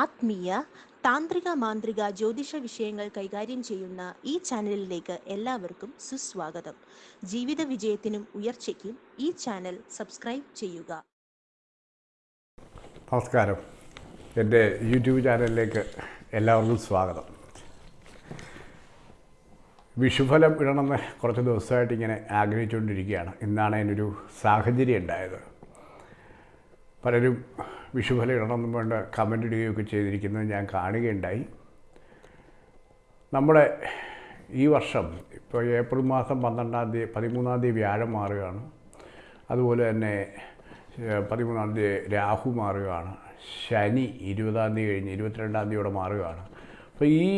ആത്മീയ താന്ത്രിക മാന്ത്രിക ജ്യോതിഷ വിഷയങ്ങൾ കൈകാര്യം ചെയ്യുന്ന ഈ ചാനലിലേക്ക് എല്ലാവർക്കും സുസ്വാഗതം. ജീവിത വിജയത്തിനും ഉയർച്ചയ്ക്കും ഈ ചാനൽ സബ്സ്ക്രൈബ് ചെയ്യുക. നമസ്കാരം. എന്റെ യൂട്യൂബ് ചാനലിലേക്ക് എല്ലാവർക്കും സ്വാഗതം. വിഷുഫലം ഇടണമെന്ന് കുറച്ച് ദിവസമായിട്ട് ഇങ്ങനെ ആഗ്രഹിച്ചുകൊണ്ടിരിക്കുകയാണ്. ഇന്നാണ് അതിനൊരു സാഹചര്യം ഉണ്ടായത്. പലരും വിഷുഫലം ഇടണമെന്ന് വേണ്ട കമന്റ് ഇടുകയൊക്കെ ചെയ്തിരിക്കുന്നത് ഞാൻ കാണുകയുണ്ടായി. നമ്മുടെ ഈ വർഷം ഇപ്പോൾ ഏപ്രിൽ മാസം പന്ത്രണ്ടാം തീയതി പതിമൂന്നാം തീയതി വ്യാഴം മാറുകയാണ്. അതുപോലെ തന്നെ പതിമൂന്നാം തീയതി രാഹു മാറുകയാണ്. ശനി ഇരുപതാം തീയതി കഴിഞ്ഞ് ഇരുപത്തിരണ്ടാം തീയതിയോടെ മാറുകയാണ്. അപ്പോൾ ഈ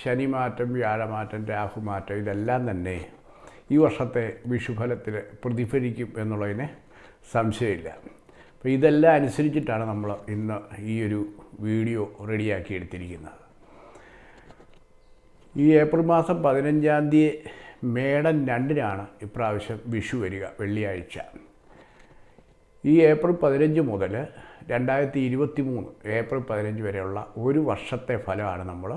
ശനി മാറ്റം വ്യാഴമാറ്റം രാഹു മാറ്റം ഇതെല്ലാം തന്നെ ഈ വർഷത്തെ വിഷുഫലത്തിൽ പ്രതിഫലിക്കും എന്നുള്ളതിന് സംശയമില്ല. അപ്പോൾ ഇതെല്ലാം അനുസരിച്ചിട്ടാണ് നമ്മൾ ഇന്ന് ഈ ഒരു വീഡിയോ റെഡിയാക്കി എടുത്തിരിക്കുന്നത്. ഈ ഏപ്രിൽ മാസം പതിനഞ്ചാം തീയതി മേടൻ രണ്ടിനാണ് ഇപ്രാവശ്യം വിഷു വരിക വെള്ളിയാഴ്ച. ഈ ഏപ്രിൽ പതിനഞ്ച് മുതൽ രണ്ടായിരത്തി ഇരുപത്തി മൂന്ന് ഏപ്രിൽ പതിനഞ്ച് വരെയുള്ള ഒരു വർഷത്തെ ഫലമാണ് നമ്മൾ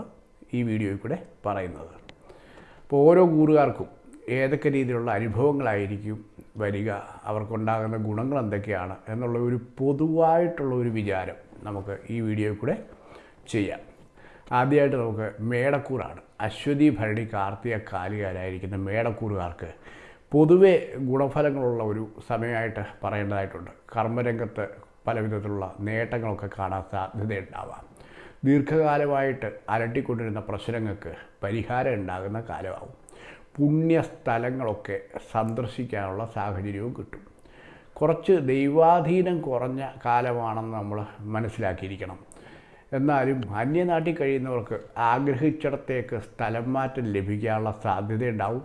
ഈ വീഡിയോയിൽ കൂടെ പറയുന്നത്. അപ്പോൾ ഓരോ കൂറുകാർക്കും ഏതൊക്കെ രീതിയിലുള്ള അനുഭവങ്ങളായിരിക്കും വരിക അവർക്കുണ്ടാകുന്ന ഗുണങ്ങൾ എന്തൊക്കെയാണ് എന്നുള്ള ഒരു പൊതുവായിട്ടുള്ള ഒരു വിചാരം നമുക്ക് ഈ വീഡിയോയിൽ കൂടെ ചെയ്യാം. ആദ്യമായിട്ട് നമുക്ക് മേടക്കൂറാണ്. അശ്വതി ഭരണി കാർത്തിക കാലികാരായിരിക്കുന്ന മേടക്കൂറുകാർക്ക് പൊതുവെ ഗുണഫലങ്ങളുള്ള ഒരു സമയമായിട്ട് പറയേണ്ടതായിട്ടുണ്ട്. കർമ്മരംഗത്ത് പല വിധത്തിലുള്ള നേട്ടങ്ങളൊക്കെ കാണാൻ സാധ്യതയുണ്ടാവാം. ദീർഘകാലമായിട്ട് അലട്ടിക്കൊണ്ടിരുന്ന പ്രശ്നങ്ങൾക്ക് പരിഹാരം ഉണ്ടാകുന്ന കാലമാവും. പുണ്യസ്ഥലങ്ങളൊക്കെ സന്ദർശിക്കാനുള്ള സാഹചര്യവും കിട്ടും. കുറച്ച് ദൈവാധീനം കുറഞ്ഞ കാലമാണെന്ന് നമ്മൾ മനസ്സിലാക്കിയിരിക്കണം. എന്നാലും അന്യനാട്ടിൽ കഴിയുന്നവർക്ക് ആഗ്രഹിച്ചിടത്തേക്ക് സ്ഥലം മാറ്റം ലഭിക്കാനുള്ള സാധ്യതയുണ്ടാവും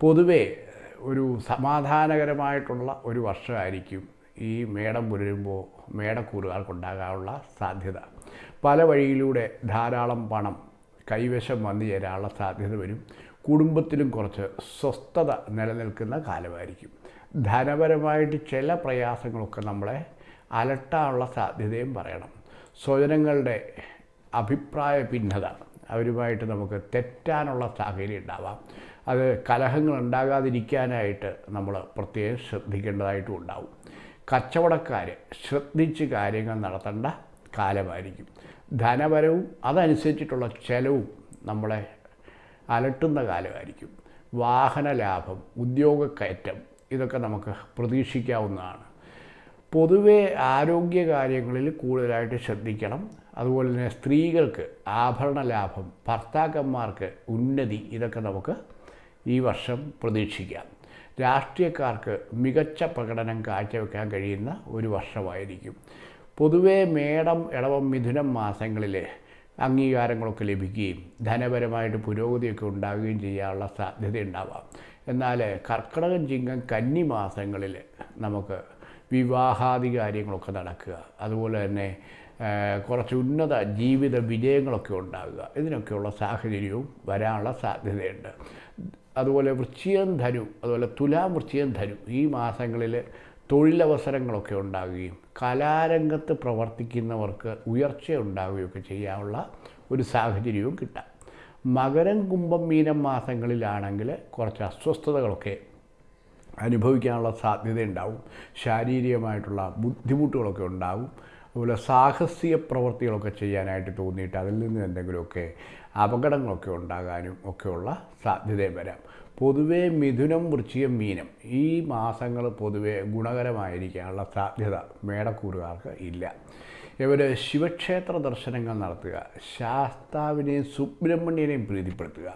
പൊതുവേ ഒരു സമാധാനകരമായിട്ടുള്ള ഒരു വർഷമായിരിക്കും ഈ മേടം പുലരുമ്പോൾ മേടക്കൂറുകാർക്കുണ്ടാകാനുള്ള സാധ്യത. പല വഴിയിലൂടെ ധാരാളം പണം കൈവശം വന്നു ചേരാനുള്ള സാധ്യത വരും. കുടുംബത്തിലും കുറച്ച് സ്വസ്ഥത നിലനിൽക്കുന്ന കാലമായിരിക്കും. ധനപരമായിട്ട് ചില പ്രയാസങ്ങളൊക്കെ നമ്മളെ അലട്ടാനുള്ള സാധ്യതയും പറയണം. സ്വജനങ്ങളുടെ അഭിപ്രായ ഭിന്നത അവരുമായിട്ട് നമുക്ക് തെറ്റാനുള്ള സാഹചര്യം ഉണ്ടാവാം. അത് കലഹങ്ങൾ ഉണ്ടാകാതിരിക്കാനായിട്ട് നമ്മൾ പ്രത്യേകം ശ്രദ്ധിക്കേണ്ടതായിട്ടും ഉണ്ടാവും. കച്ചവടക്കാർ ശ്രദ്ധിച്ച് കാര്യങ്ങൾ നടത്തേണ്ട കാലമായിരിക്കും. ധനപരവും അതനുസരിച്ചിട്ടുള്ള ചെലവും നമ്മളെ അലട്ടുന്ന കാലമായിരിക്കും. വാഹന ലാഭം ഉദ്യോഗക്കയറ്റം ഇതൊക്കെ നമുക്ക് പ്രതീക്ഷിക്കാവുന്നതാണ്. പൊതുവെ ആരോഗ്യ കാര്യങ്ങളിൽ കൂടുതലായിട്ട് ശ്രദ്ധിക്കണം. അതുപോലെ തന്നെ സ്ത്രീകൾക്ക് ആഭരണ ലാഭം ഭർത്താക്കന്മാർക്ക് ഉന്നതി ഇതൊക്കെ നമുക്ക് ഈ വർഷം പ്രതീക്ഷിക്കാം. രാഷ്ട്രീയക്കാർക്ക് മികച്ച പ്രകടനം കാഴ്ചവെക്കാൻ കഴിയുന്ന ഒരു വർഷമായിരിക്കും. പൊതുവേ മേടം ഇളവം മിഥുനം മാസങ്ങളിൽ അംഗീകാരങ്ങളൊക്കെ ലഭിക്കുകയും ധനപരമായിട്ട് പുരോഗതിയൊക്കെ ഉണ്ടാവുകയും ചെയ്യാനുള്ള സാധ്യത ഉണ്ടാവാം. എന്നാൽ കർക്കിടകം ചിങ്ങം കന്നി മാസങ്ങളിൽ നമുക്ക് വിവാഹാദി കാര്യങ്ങളൊക്കെ നടക്കുക. അതുപോലെ തന്നെ കുറച്ച് ഉന്നത ജീവിത വിജയങ്ങളൊക്കെ ഉണ്ടാകുക ഇതിനൊക്കെയുള്ള സാഹചര്യവും വരാനുള്ള സാധ്യതയുണ്ട്. അതുപോലെ വൃശ്ചികം ധനു അതുപോലെ തുലാം വൃശ്ചികം ധനു ഈ മാസങ്ങളിൽ തൊഴിലവസരങ്ങളൊക്കെ ഉണ്ടാവുകയും കലാരംഗത്ത് പ്രവർത്തിക്കുന്നവർക്ക് ഉയർച്ച ഉണ്ടാവുകയൊക്കെ ചെയ്യാനുള്ള ഒരു സാഹചര്യവും കിട്ടാം. മകരം കുംഭം മീനം മാസങ്ങളിലാണെങ്കിൽ കുറച്ച് അസ്വസ്ഥതകളൊക്കെ അനുഭവിക്കാനുള്ള സാധ്യതയുണ്ടാവും. ശാരീരികമായിട്ടുള്ള ബുദ്ധിമുട്ടുകളൊക്കെ ഉണ്ടാവും. അതുപോലെ സാഹസിക പ്രവൃത്തികളൊക്കെ ചെയ്യാനായിട്ട് തോന്നിയിട്ട് അതിൽ നിന്ന് എന്തെങ്കിലുമൊക്കെ അപകടങ്ങളൊക്കെ ഉണ്ടാകാനും ഒക്കെയുള്ള സാധ്യതയും വരാം. പൊതുവേ മിഥുനം വൃശ്ചികം മീനം ഈ മാസങ്ങൾ പൊതുവെ ഗുണകരമായിരിക്കാനുള്ള സാധ്യത മേടക്കൂറുകാർക്ക് ഇല്ല. ഇവർ ശിവക്ഷേത്ര ദർശനങ്ങൾ നടത്തുക ശാസ്താവിനെയും സുബ്രഹ്മണ്യനെയും പ്രീതിപ്പെടുത്തുക.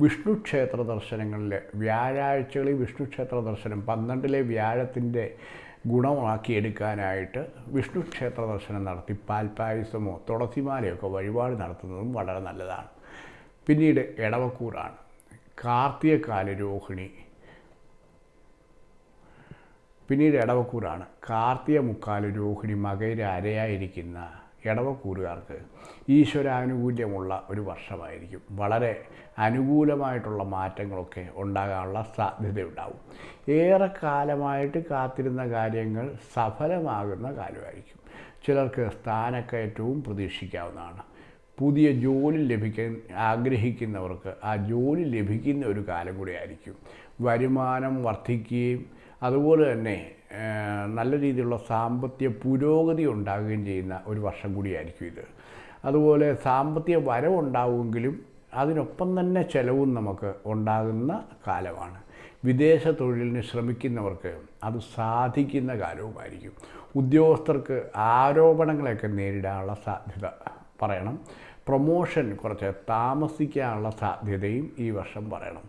വിഷ്ണു ക്ഷേത്ര ദർശനങ്ങളിൽ വ്യാഴാഴ്ചകളിൽ വിഷ്ണു ക്ഷേത്ര ദർശനം പന്ത്രണ്ടിലെ വ്യാഴത്തിന്റെ ഗുണമാക്കിയെടുക്കാനായിട്ട് വിഷ്ണു ക്ഷേത്ര ദർശനം നടത്തി പാൽപ്പായസമോ തുളസിമാലയൊക്കെ വഴിപാട് നടത്തുന്നതും വളരെ നല്ലതാണ്. പിന്നീട് ഇടവക്കൂറാണ് കാർത്തികക്കാല രോഹിണി പിന്നീട് ഇടവക്കൂറാണ് കാർത്തിക മുക്കാൽ രോഹിണി മകയിര അരയായിരിക്കുന്ന ഇടവക്കൂറുകാർക്ക് ഈശ്വരാനുകൂല്യമുള്ള ഒരു വർഷമായിരിക്കും. വളരെ അനുകൂലമായിട്ടുള്ള മാറ്റങ്ങളൊക്കെ ഉണ്ടാകാനുള്ള സാധ്യതയുണ്ടാവും. ഏറെ കാലമായിട്ട് കാത്തിരുന്ന കാര്യങ്ങൾ സഫലമാകുന്ന കാലമായിരിക്കും. ചിലർക്ക് സ്ഥാനക്കയറ്റവും പ്രതീക്ഷിക്കാവുന്നതാണ്. പുതിയ ജോലി ലഭിക്കാൻ ആഗ്രഹിക്കുന്നവർക്ക് ആ ജോലി ലഭിക്കുന്ന ഒരു കാലം കൂടിയായിരിക്കും. വരുമാനം വർദ്ധിക്കുകയും അതുപോലെ തന്നെ നല്ല രീതിയിലുള്ള സാമ്പത്തിക പുരോഗതി ഉണ്ടാകുകയും ചെയ്യുന്ന ഒരു വർഷം കൂടിയായിരിക്കും ഇത്. അതുപോലെ സാമ്പത്തിക വരവുണ്ടാവുമെങ്കിലും അതിനൊപ്പം തന്നെ ചിലവും നമുക്ക് ഉണ്ടാകുന്ന കാലമാണ്. വിദേശ തൊഴിലിന് ശ്രമിക്കുന്നവർക്ക് അത് സാധിക്കുന്ന കാലവുമായിരിക്കും. ഉദ്യോഗസ്ഥർക്ക് ആരോപണങ്ങളെയൊക്കെ നേരിടാനുള്ള സാധ്യത പറയണം. പ്രൊമോഷൻ കുറച്ച് താമസിക്കാനുള്ള സാധ്യതയും ഈ വർഷം പറയണം.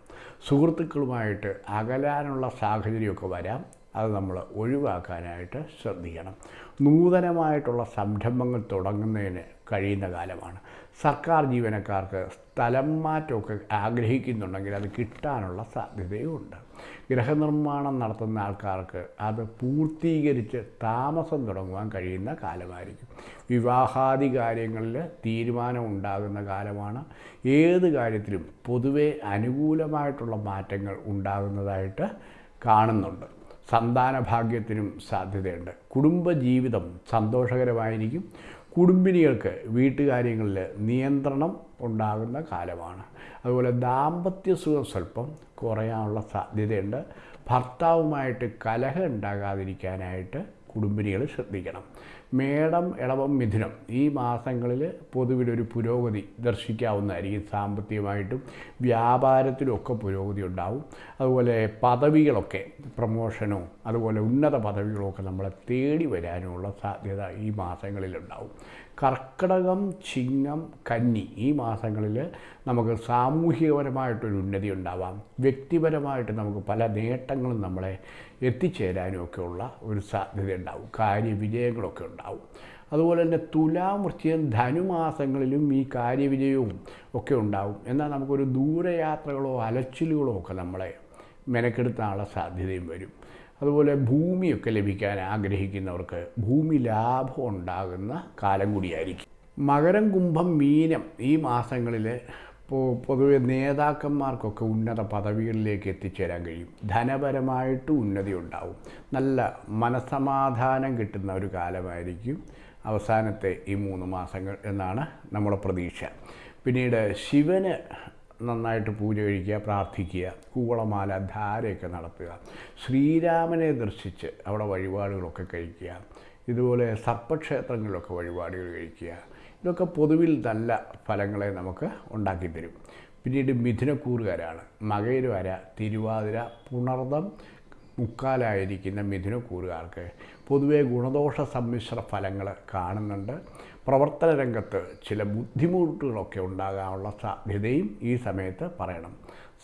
സുഹൃത്തുക്കളുമായിട്ട് അകലാനുള്ള സാഹചര്യമൊക്കെ വരാം. അത് നമ്മൾ ഒഴിവാക്കാനായിട്ട് ശ്രദ്ധിക്കണം. നൂതനമായിട്ടുള്ള സംരംഭങ്ങൾ തുടങ്ങുന്നതിന് കഴിയുന്ന കാലമാണ്. സർക്കാർ ജീവനക്കാർക്ക് സ്ഥലം മാറ്റമൊക്കെ ആഗ്രഹിക്കുന്നുണ്ടെങ്കിൽ അത് കിട്ടാനുള്ള സാധ്യതയുമുണ്ട് ഗൃഹനിർമ്മാണം നടത്തുന്ന ആൾക്കാർക്ക് അത് പൂർത്തീകരിച്ച് താമസം തുടങ്ങുവാൻ കഴിയുന്ന കാലമായിരിക്കും. വിവാഹാദി കാര്യങ്ങളിൽ തീരുമാനം ഉണ്ടാകുന്ന കാലമാണ്. ഏത് കാര്യത്തിലും പൊതുവെ അനുകൂലമായിട്ടുള്ള മാറ്റങ്ങൾ ഉണ്ടാകുന്നതായിട്ട് കാണുന്നുണ്ട്. സന്താന ഭാഗ്യത്തിനും സാധ്യതയുണ്ട്. കുടുംബജീവിതം സന്തോഷകരമായിരിക്കും. കുടുംബിനികൾക്ക് വീട്ടുകാര്യങ്ങളിൽ നിയന്ത്രണം ഉണ്ടാകുന്ന കാലമാണ്. അതുപോലെ ദാമ്പത്യ സുഖം സ്വല്പം കുറയാനുള്ള സാധ്യതയുണ്ട്. ഭർത്താവുമായിട്ട് കലഹം ഉണ്ടാകാതിരിക്കാനായിട്ട് കുടുംബിനികൾ ശ്രദ്ധിക്കണം. മേടം ഇളവം മിഥുനം ഈ മാസങ്ങളിൽ പൊതുവിലൊരു പുരോഗതി ദർശിക്കാവുന്നതായിരിക്കും. സാമ്പത്തികമായിട്ടും വ്യാപാരത്തിലുമൊക്കെ പുരോഗതി ഉണ്ടാവും. അതുപോലെ പദവികളൊക്കെ പ്രമോഷനോ അതുപോലെ ഉന്നത പദവികളൊക്കെ നമ്മളെ തേടി വരാനുമുള്ള സാധ്യത ഈ മാസങ്ങളിലുണ്ടാവും. കർക്കിടകം ചിങ്ങം കന്നി ഈ മാസങ്ങളിൽ നമുക്ക് സാമൂഹികപരമായിട്ടൊരു ഉന്നതി ഉണ്ടാവാം. വ്യക്തിപരമായിട്ട് നമുക്ക് പല നേട്ടങ്ങളും നമ്മളെ എത്തിച്ചേരാനും ഒക്കെ ഉള്ള ഒരു സാധ്യത ഉണ്ടാവും. കാര്യവിജയങ്ങളൊക്കെ ഉണ്ടാവും. അതുപോലെ തന്നെ തുലാം വൃശ്ചികം ധനുമാസങ്ങളിലും ഈ കാര്യവിജയവും ഒക്കെ ഉണ്ടാവും. എന്നാൽ നമുക്കൊരു ദൂരയാത്രകളോ അലച്ചിലുകളോ ഒക്കെ നമ്മളെ മെനക്കെടുത്താനുള്ള സാധ്യതയും വരും. അതുപോലെ ഭൂമിയൊക്കെ ലഭിക്കാൻ ആഗ്രഹിക്കുന്നവർക്ക് ഭൂമി ലാഭം ഉണ്ടാകുന്ന കാലം കൂടിയായിരിക്കും. മകരം കുംഭം മീനം ഈ മാസങ്ങളിൽ പൊതുവെ നേതാക്കന്മാർക്കൊക്കെ ഉന്നത പദവികളിലേക്ക് എത്തിച്ചേരാൻ കഴിയും. ധനപരമായിട്ട് ഉന്നതി ഉണ്ടാവും. നല്ല മനസമാധാനം കിട്ടുന്ന ഒരു കാലമായിരിക്കും അവസാനത്തെ ഈ മൂന്ന് മാസങ്ങൾ എന്നാണ് നമ്മുടെ പ്രതീക്ഷ. പിന്നീട് ശിവന് നന്നായിട്ട് പൂജ കഴിക്കുക പ്രാർത്ഥിക്കുക കൂവളമാല ധാരയൊക്കെ നടത്തുക ശ്രീരാമനെ ദർശിച്ച് അവിടെ വഴിപാടുകളൊക്കെ കഴിക്കുക ഇതുപോലെ സർപ്പക്ഷേത്രങ്ങളിലൊക്കെ വഴിപാടുകൾ കഴിക്കുക. ഇതൊക്കെ പൊതുവിൽ നല്ല ഫലങ്ങളെ നമുക്ക് ഉണ്ടാക്കിത്തരും. പിന്നീട് മിഥുനക്കൂറുകാരാണ്. മകയിലുവര തിരുവാതിര പുണർദം മുക്കാലായിരിക്കുന്ന മിഥുനക്കൂറുകാർക്ക് പൊതുവേ ഗുണദോഷ സമ്മിശ്ര ഫലങ്ങൾ കാണുന്നുണ്ട്. പ്രവർത്തന രംഗത്ത് ചില ബുദ്ധിമുട്ടുകളൊക്കെ ഉണ്ടാകാനുള്ള സാധ്യതയും ഈ സമയത്ത് പറയണം.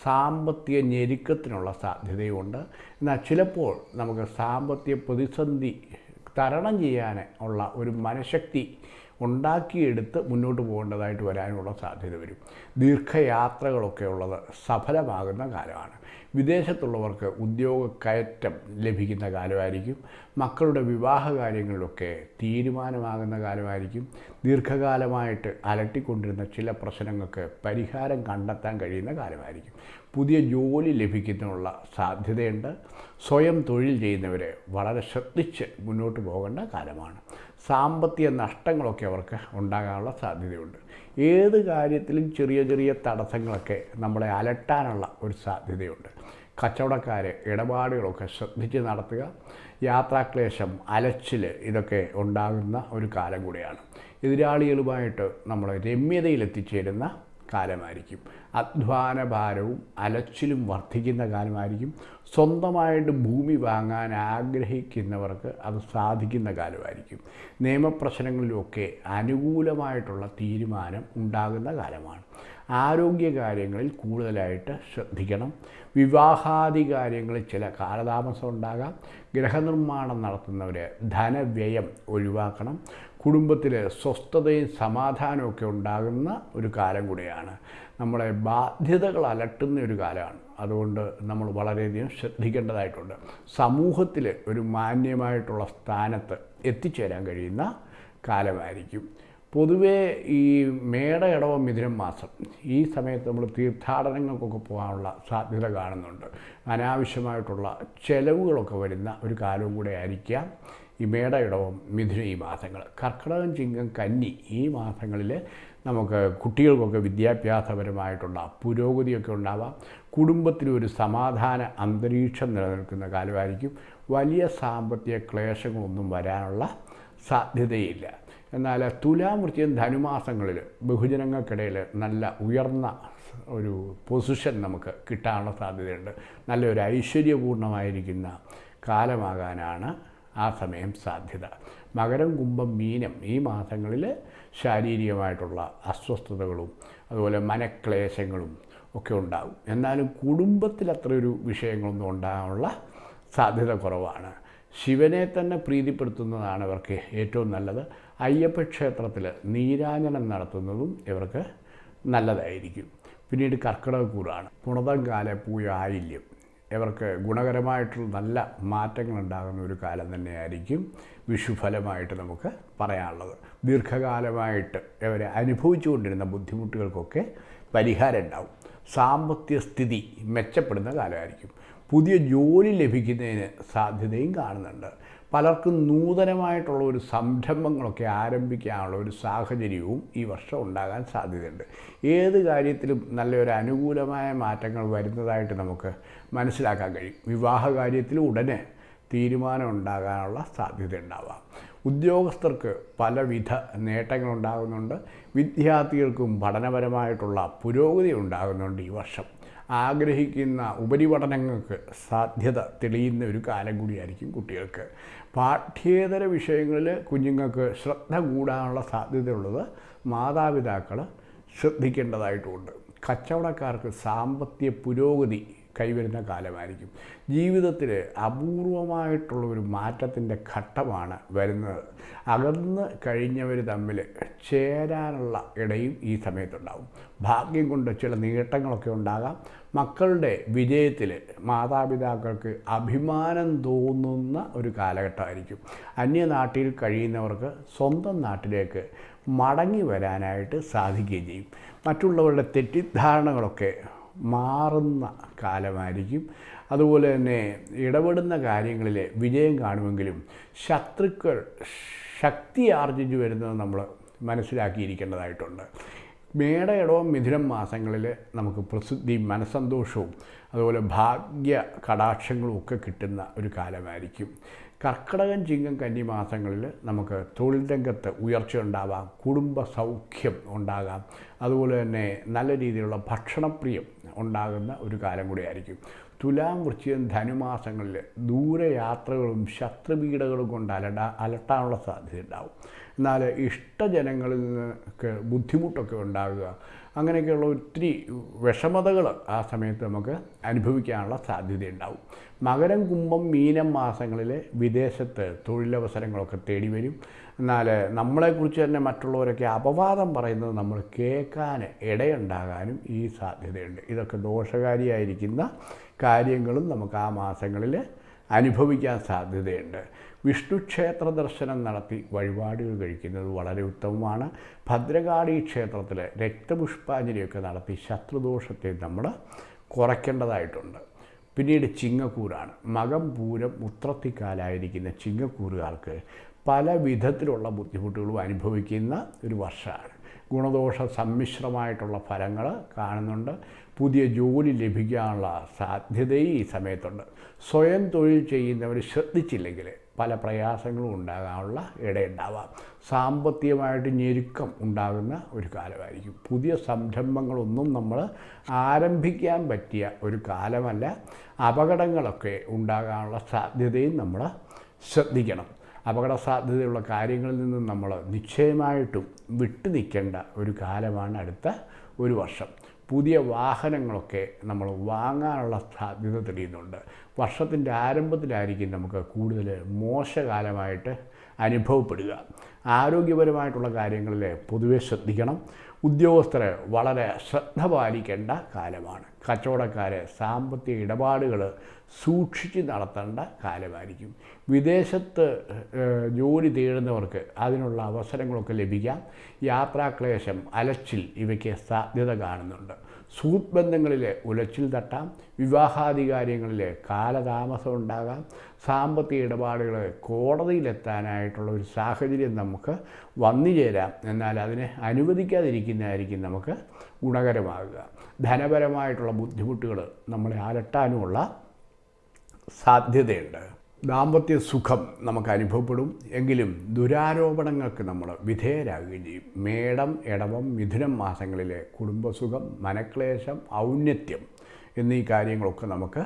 സാമ്പത്തിക ഞെരുക്കത്തിനുള്ള സാധ്യതയുമുണ്ട്. എന്നാൽ ചിലപ്പോൾ നമുക്ക് സാമ്പത്തിക പ്രതിസന്ധി തരണം ചെയ്യാൻ ഉള്ള ഒരു മനഃശക്തി ഉണ്ടാക്കിയെടുത്ത് മുന്നോട്ട് പോകേണ്ടതായിട്ട് വരാനുള്ള സാധ്യത വരും. ദീർഘയാത്രകളൊക്കെ ഉള്ളത് സഫലമാകുന്ന കാലമാണ്. വിദേശത്തുള്ളവർക്ക് ഉദ്യോഗ കയറ്റം ലഭിക്കുന്ന കാലമായിരിക്കും. മക്കളുടെ വിവാഹ കാര്യങ്ങളിലൊക്കെ തീരുമാനമാകുന്ന കാലമായിരിക്കും. ദീർഘകാലമായിട്ട് അലട്ടിക്കൊണ്ടിരുന്ന ചില പ്രശ്നങ്ങൾക്ക് പരിഹാരം കണ്ടെത്താൻ കഴിയുന്ന കാലമായിരിക്കും. പുതിയ ജോലി ലഭിക്കുന്നതിനുള്ള സാധ്യതയുണ്ട്. സ്വയം തൊഴിൽ ചെയ്യുന്നവരെ വളരെ ശ്രദ്ധിച്ച് മുന്നോട്ട് പോകേണ്ട കാലമാണ്. സാമ്പത്തിക നഷ്ടങ്ങളൊക്കെ അവർക്ക് ഉണ്ടാകാനുള്ള സാധ്യതയുണ്ട്. ഏത് കാര്യത്തിലും ചെറിയ ചെറിയ തടസ്സങ്ങളൊക്കെ നമ്മളെ അലട്ടാനുള്ള ഒരു സാധ്യതയുണ്ട്. കച്ചവടക്കാർ ഇടപാടുകളൊക്കെ ശ്രദ്ധിച്ച് നടത്തുക. യാത്രാക്ലേശം അലച്ചിൽ ഇതൊക്കെ ഉണ്ടാകുന്ന ഒരു കാലം കൂടിയാണ്. എതിരാളികളുമായിട്ട് നമ്മൾ രമ്യതയിലെത്തിച്ചേരുന്ന കാലമായിരിക്കും. അധ്വാന ഭാരവും അലച്ചിലും വർദ്ധിക്കുന്ന കാലമായിരിക്കും. സ്വന്തമായിട്ട് ഭൂമി വാങ്ങാൻ ആഗ്രഹിക്കുന്നവർക്ക് അത് സാധിക്കുന്ന കാലമായിരിക്കും. നിയമപ്രശ്നങ്ങളിലുമൊക്കെ അനുകൂലമായിട്ടുള്ള തീരുമാനം ഉണ്ടാകുന്ന കാലമാണ്. ആരോഗ്യകാര്യങ്ങളിൽ കൂടുതലായിട്ട് ശ്രദ്ധിക്കണം. വിവാഹാദി കാര്യങ്ങളിൽ ചില കാലതാമസം ഉണ്ടാകാം. ഗൃഹനിർമ്മാണം നടത്തുന്നവർ ധനവ്യയം ഒഴിവാക്കണം. കുടുംബത്തിൽ സ്വസ്ഥതയും സമാധാനമൊക്കെ ഉണ്ടാകുന്ന ഒരു കാലം കൂടിയാണ്. നമ്മളെ ബാധ്യതകൾ അലട്ടുന്ന ഒരു കാലമാണ്. അതുകൊണ്ട് നമ്മൾ വളരെയധികം ശ്രദ്ധിക്കേണ്ടതായിട്ടുണ്ട്. സമൂഹത്തിൽ ഒരു മാന്യമായിട്ടുള്ള സ്ഥാനത്ത് എത്തിച്ചേരാൻ കഴിയുന്ന കാലമായിരിക്കും. പൊതുവേ ഈ മേട ഇടവ മിഥുനം മാസം ഈ സമയത്ത് നമ്മൾ തീർത്ഥാടനങ്ങൾക്കൊക്കെ പോകാനുള്ള സാധ്യത കാണുന്നുണ്ട്. അനാവശ്യമായിട്ടുള്ള ചെലവുകളൊക്കെ വരുന്ന ഒരു കാലവും കൂടെ ആയിരിക്കാം ഈ മേട ഇടവം മിഥുന ഈ മാസങ്ങൾ. കർക്കിടകം ചിങ്ങം കന്നി ഈ മാസങ്ങളിൽ നമുക്ക് കുട്ടികൾക്കൊക്കെ വിദ്യാഭ്യാസപരമായിട്ടുള്ള പുരോഗതിയൊക്കെ ഉണ്ടാവാം. കുടുംബത്തിലൊരു സമാധാന അന്തരീക്ഷം നിലനിൽക്കുന്ന കാലമായിരിക്കും. വലിയ സാമ്പത്തിക ക്ലേശങ്ങളൊന്നും വരാനുള്ള സാധ്യതയില്ല. എന്നാൽ തുലാമൃത്യം ധനുമാസങ്ങളിൽ ബഹുജനങ്ങൾക്കിടയിൽ നല്ല ഉയർന്ന ഒരു പൊസിഷൻ നമുക്ക് കിട്ടാനുള്ള സാധ്യതയുണ്ട്. നല്ലൊരു ഐശ്വര്യപൂർണമായിരിക്കുന്ന കാലമാകാനാണ് ആ സമയം സാധ്യത. മകരം കുംഭം മീനം ഈ മാസങ്ങളിൽ ശാരീരികമായിട്ടുള്ള അസ്വസ്ഥതകളും അതുപോലെ മനക്ലേശങ്ങളും ഒക്കെ ഉണ്ടാകും. എന്നാലും കുടുംബത്തിൽ അത്രയൊരു വിഷയങ്ങളൊന്നും ഉണ്ടാകാനുള്ള സാധ്യത കുറവാണ്. ശിവനെ തന്നെ പ്രീതിപ്പെടുത്തുന്നതാണ് ഇവർക്ക് ഏറ്റവും നല്ലത്. അയ്യപ്പ ക്ഷേത്രത്തിൽ നീരാഞ്ജനം നടത്തുന്നതും ഇവർക്ക് നല്ലതായിരിക്കും. പിന്നീട് കർക്കിടക കൂറാണ് പുണതം കാല പൂയ ആയില്യം. ഇവർക്ക് ഗുണകരമായിട്ടുള്ള നല്ല മാറ്റങ്ങൾ ഉണ്ടാകുന്ന ഒരു കാലം തന്നെയായിരിക്കും വിഷുഫലമായിട്ട് നമുക്ക് പറയാനുള്ളത്. ദീർഘകാലമായിട്ട് ഇവരെ അനുഭവിച്ചുകൊണ്ടിരുന്ന ബുദ്ധിമുട്ടുകൾക്കൊക്കെ പരിഹാരം ഉണ്ടാവും. സാമ്പത്തിക സ്ഥിതി മെച്ചപ്പെടുന്ന കാലമായിരിക്കും. പുതിയ ജോലി ലഭിക്കുന്നതിന് സാധ്യതയും കാണുന്നുണ്ട്. പലർക്കും നൂതനമായിട്ടുള്ള ഒരു സംരംഭങ്ങളൊക്കെ ആരംഭിക്കാനുള്ള ഒരു സാഹചര്യവും ഈ വർഷം ഉണ്ടാകാൻ സാധ്യതയുണ്ട്. ഏത് കാര്യത്തിലും നല്ലൊരു അനുകൂലമായ മാറ്റങ്ങൾ വരുന്നതായിട്ട് നമുക്ക് മനസ്സിലാക്കാൻ കഴിയും. വിവാഹ കാര്യത്തിൽ ഉടനെ തീരുമാനം ഉണ്ടാകാനുള്ള സാധ്യത ഉണ്ടാവാം. ഉദ്യോഗസ്ഥർക്ക് പലവിധ നേട്ടങ്ങൾ ഉണ്ടാകുന്നുണ്ട്. വിദ്യാർത്ഥികൾക്കും പഠനപരമായിട്ടുള്ള പുരോഗതി ഉണ്ടാകുന്നുണ്ട് ഈ വർഷം. ആഗ്രഹിക്കുന്ന ഉപരിപഠനങ്ങൾക്ക് സാധ്യത തെളിയുന്ന ഒരു കാലം കൂടിയായിരിക്കും കുട്ടികൾക്ക്. പാഠ്യേതര വിഷയങ്ങളിൽ കുഞ്ഞുങ്ങൾക്ക് ശ്രദ്ധ കൂടാനുള്ള സാധ്യതയുള്ളത് മാതാപിതാക്കൾ ശ്രദ്ധിക്കേണ്ടതായിട്ടുമുണ്ട് കച്ചവടക്കാർക്ക് സാമ്പത്തിക പുരോഗതി കൈവരുന്ന കാലമായിരിക്കും. ജീവിതത്തിൽ അപൂർവമായിട്ടുള്ള ഒരു മാറ്റത്തിന്റെ ഘട്ടമാണ് വരുന്നത്. അകന്ന് കഴിഞ്ഞവർ തമ്മിൽ ചേരാനുള്ള ഇടയും ഈ സമയത്തുണ്ടാവും. ഭാഗ്യം കൊണ്ട് ചില നേട്ടങ്ങളൊക്കെ ഉണ്ടാകാം. മക്കളുടെ വിജയത്തിൽ മാതാപിതാക്കൾക്ക് അഭിമാനം തോന്നുന്ന ഒരു കാലഘട്ടമായിരിക്കും. അന്യനാട്ടിൽ കഴിയുന്നവർക്ക് സ്വന്തം നാട്ടിലേക്ക് മടങ്ങി വരാനായിട്ട് സാധിക്കുകയും ചെയ്യും. മറ്റുള്ളവരുടെ തെറ്റിദ്ധാരണകളൊക്കെ മാറുന്ന കാലമായിരിക്കും. അതുപോലെ തന്നെ ഇടപെടുന്ന കാര്യങ്ങളിൽ വിജയം കാണുമെങ്കിലും ശത്രുക്കൾ ശക്തി ആർജിച്ചു വരുന്നത് നമ്മൾ മനസ്സിലാക്കിയിരിക്കേണ്ടതായിട്ടുണ്ട്. മേടയിടവും മിഥുനം മാസങ്ങളിൽ നമുക്ക് പ്രസിദ്ധി മനസ്സന്തോഷവും അതുപോലെ ഭാഗ്യ കടാക്ഷങ്ങളും ഒക്കെ കിട്ടുന്ന ഒരു കാലമായിരിക്കും. കർക്കിടകം ചിങ്ങം കന്നി മാസങ്ങളിൽ നമുക്ക് തൊഴിൽ രംഗത്ത് ഉയർച്ച ഉണ്ടാവാം കുടുംബ സൗഖ്യം ഉണ്ടാകാം. അതുപോലെ തന്നെ നല്ല രീതിയിലുള്ള ഭക്ഷണപ്രിയം ഉണ്ടാകുന്ന ഒരു കാലം കൂടിയായിരിക്കും. തുലാം വൃശ്ചികം ധനുമാസങ്ങളിൽ ദൂരയാത്രകളും ശത്രുപീഠകളും കൊണ്ട് അലട അലട്ടാനുള്ള സാധ്യത ഉണ്ടാവും. എന്നാൽ ഇഷ്ടജനങ്ങളിൽ നിന്നൊക്കെ ബുദ്ധിമുട്ടൊക്കെ ഉണ്ടാകുക. അങ്ങനെയൊക്കെയുള്ള ഒത്തിരി വിഷമതകൾ ആ സമയത്ത് നമുക്ക് അനുഭവിക്കാനുള്ള സാധ്യതയുണ്ടാവും. മകരം കുംഭം മീനം മാസങ്ങളിൽ വിദേശത്ത് തൊഴിലവസരങ്ങളൊക്കെ തേടി വരും. എന്നാൽ നമ്മളെക്കുറിച്ച് തന്നെ മറ്റുള്ളവരൊക്കെ അപവാദം പറയുന്നത് നമ്മൾ കേൾക്കാൻ ഇടയുണ്ടാകാനും ഈ സാധ്യതയുണ്ട്. ഇതൊക്കെ ദോഷകാരിയായിരിക്കുന്ന കാര്യങ്ങളും നമുക്ക് ആ മാസങ്ങളിൽ അനുഭവിക്കാൻ സാധ്യതയുണ്ട്. വിഷ്ണു ക്ഷേത്ര ദർശനം നടത്തി വഴിപാടുകൾ കഴിക്കുന്നത് വളരെ ഉത്തമമാണ്. ഭദ്രകാളി ക്ഷേത്രത്തിൽ രക്തപുഷ്പാഞ്ജലിയൊക്കെ നടത്തി ശത്രുദോഷത്തെ നമ്മൾ കുറയ്ക്കേണ്ടതായിട്ടുണ്ട്. പിന്നീട് ചിങ്ങക്കൂറാണ് മകം പൂരം ഉത്രത്തിക്കാലായിരിക്കുന്ന ചിങ്ങക്കൂറുകാർക്ക് പല വിധത്തിലുള്ള ബുദ്ധിമുട്ടുകളും അനുഭവിക്കുന്ന ഒരു വർഷമാണ്. ഗുണദോഷ സമ്മിശ്രമായിട്ടുള്ള ഫലങ്ങൾ കാണുന്നുണ്ട്. പുതിയ ജോലി ലഭിക്കാനുള്ള സാധ്യതയും ഈ സമയത്തുണ്ട്. സ്വയം തൊഴിൽ ചെയ്യുന്നവർ ശ്രദ്ധിച്ചില്ലെങ്കിൽ പല പ്രയാസങ്ങളും ഉണ്ടാകാനുള്ള ഇടയുണ്ടാവാം. സാമ്പത്തികമായിട്ട് ഞെരുക്കം ഉണ്ടാകുന്ന ഒരു കാലമായിരിക്കും. പുതിയ സംരംഭങ്ങളൊന്നും നമ്മൾ ആരംഭിക്കാൻ പറ്റിയ ഒരു കാലമല്ല. അപകടങ്ങളൊക്കെ ഉണ്ടാകാനുള്ള സാധ്യതയും നമ്മൾ ശ്രദ്ധിക്കണം. അപകട സാധ്യതയുള്ള കാര്യങ്ങളിൽ നിന്നും നമ്മൾ നിശ്ചയമായിട്ടും വിട്ടു നിൽക്കേണ്ട ഒരു കാലമാണ് അടുത്ത ഒരു വർഷം. പുതിയ വാഹനങ്ങളൊക്കെ നമ്മൾ വാങ്ങാനുള്ള സാധ്യത തെളിയുന്നുണ്ട്. വർഷത്തിന്റെ ആരംഭത്തിലായിരിക്കും നമുക്ക് കൂടുതൽ മോശകാലമായിട്ട് അനുഭവപ്പെടുക. ആരോഗ്യപരമായിട്ടുള്ള കാര്യങ്ങളിൽ പൊതുവെ ശ്രദ്ധിക്കണം. ഉദ്യോഗസ്ഥർ വളരെ ശ്രദ്ധ പാലിക്കേണ്ട കാലമാണ്. കച്ചവടക്കാരെ സാമ്പത്തിക ഇടപാടുകൾ സൂക്ഷിച്ച് നടത്തേണ്ട കാലമായിരിക്കും. വിദേശത്ത് ജോലി തേടുന്നവർക്ക് അതിനുള്ള അവസരങ്ങളൊക്കെ ലഭിക്കാം. യാത്രാക്ലേശം അലച്ചിൽ ഇവയ്ക്ക് സാധ്യത കാണുന്നുണ്ട്. സൂട്ട് ബന്ധങ്ങളിൽ ഉലച്ചിൽ തട്ടാം വിവാഹാദി കാര്യങ്ങളിലെ കാലതാമസം ഉണ്ടാകാം. സാമ്പത്തിക ഇടപാടുകൾ കോടതിയിലെത്താനായിട്ടുള്ള ഒരു സാഹചര്യം നമുക്ക് വന്നു ചേരാം. എന്നാൽ അതിനെ അനുവദിക്കാതിരിക്കുന്നതായിരിക്കും നമുക്ക് ഗുണകരമാകുക. ധനപരമായിട്ടുള്ള ബുദ്ധിമുട്ടുകൾ നമ്മളെ അലട്ടാനുമുള്ള സാധ്യതയുണ്ട്. ദാമ്പത്യ സുഖം നമുക്ക് അനുഭവപ്പെടും എങ്കിലും ദുരാരോപണങ്ങൾക്ക് നമ്മൾ വിധേയരാകുകയും ചെയ്യും. മേടം ഇടവം മിഥുനം മാസങ്ങളിലെ കുടുംബസുഖം മനക്ലേശം ഔന്നത്യം എന്നീ കാര്യങ്ങളൊക്കെ നമുക്ക്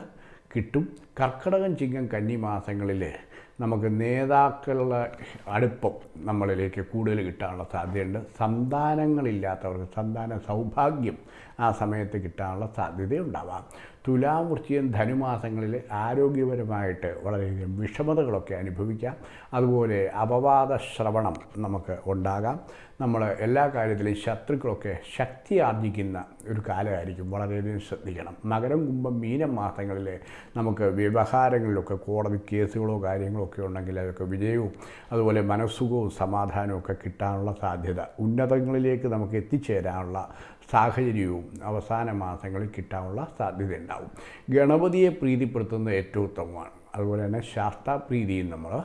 കിട്ടും. കർക്കിടകം ചിങ്ങം കന്നി മാസങ്ങളിൽ നമുക്ക് നേതാക്കളുടെ അടുപ്പം നമ്മളിലേക്ക് കൂടുതൽ കിട്ടാനുള്ള സാധ്യതയുണ്ട്. സന്താനങ്ങളില്ലാത്തവർക്ക് സന്താന സൗഭാഗ്യം ആ സമയത്ത് കിട്ടാനുള്ള സാധ്യതയുണ്ടാവാം. തുലാം ധനുമാസങ്ങളിൽ ആരോഗ്യപരമായിട്ട് വളരെയധികം വിഷമതകളൊക്കെ അനുഭവിക്കാം. അതുപോലെ അപവാദ ശ്രവണം നമുക്ക് ഉണ്ടാകാം. നമ്മൾ എല്ലാ കാര്യത്തിലും ശത്രുക്കളൊക്കെ ശക്തി ആർജിക്കുന്ന ഒരു കാലമായിരിക്കും. വളരെയധികം ശ്രദ്ധിക്കണം. മകരം കുംഭം മീനം മാസങ്ങളിൽ നമുക്ക് വ്യവഹാരങ്ങളിലൊക്കെ കോടതി കേസുകളോ കാര്യങ്ങളോ ഒക്കെ ഉണ്ടെങ്കിൽ അതൊക്കെ വിജയവും അതുപോലെ മനസ്സുഖവും സമാധാനവും ഒക്കെ കിട്ടാനുള്ള സാധ്യത ഉന്നതങ്ങളിലേക്ക് നമുക്ക് എത്തിച്ചേരാനുള്ള സാഹചര്യവും അവസാന മാസങ്ങളിൽ കിട്ടാനുള്ള സാധ്യത ഉണ്ടാവും. ഗണപതിയെ പ്രീതിപ്പെടുത്തുന്നത് ഏറ്റവും ഉത്തമമാണ്. അതുപോലെ തന്നെ ശാസ്താപ്രീതിയും നമ്മൾ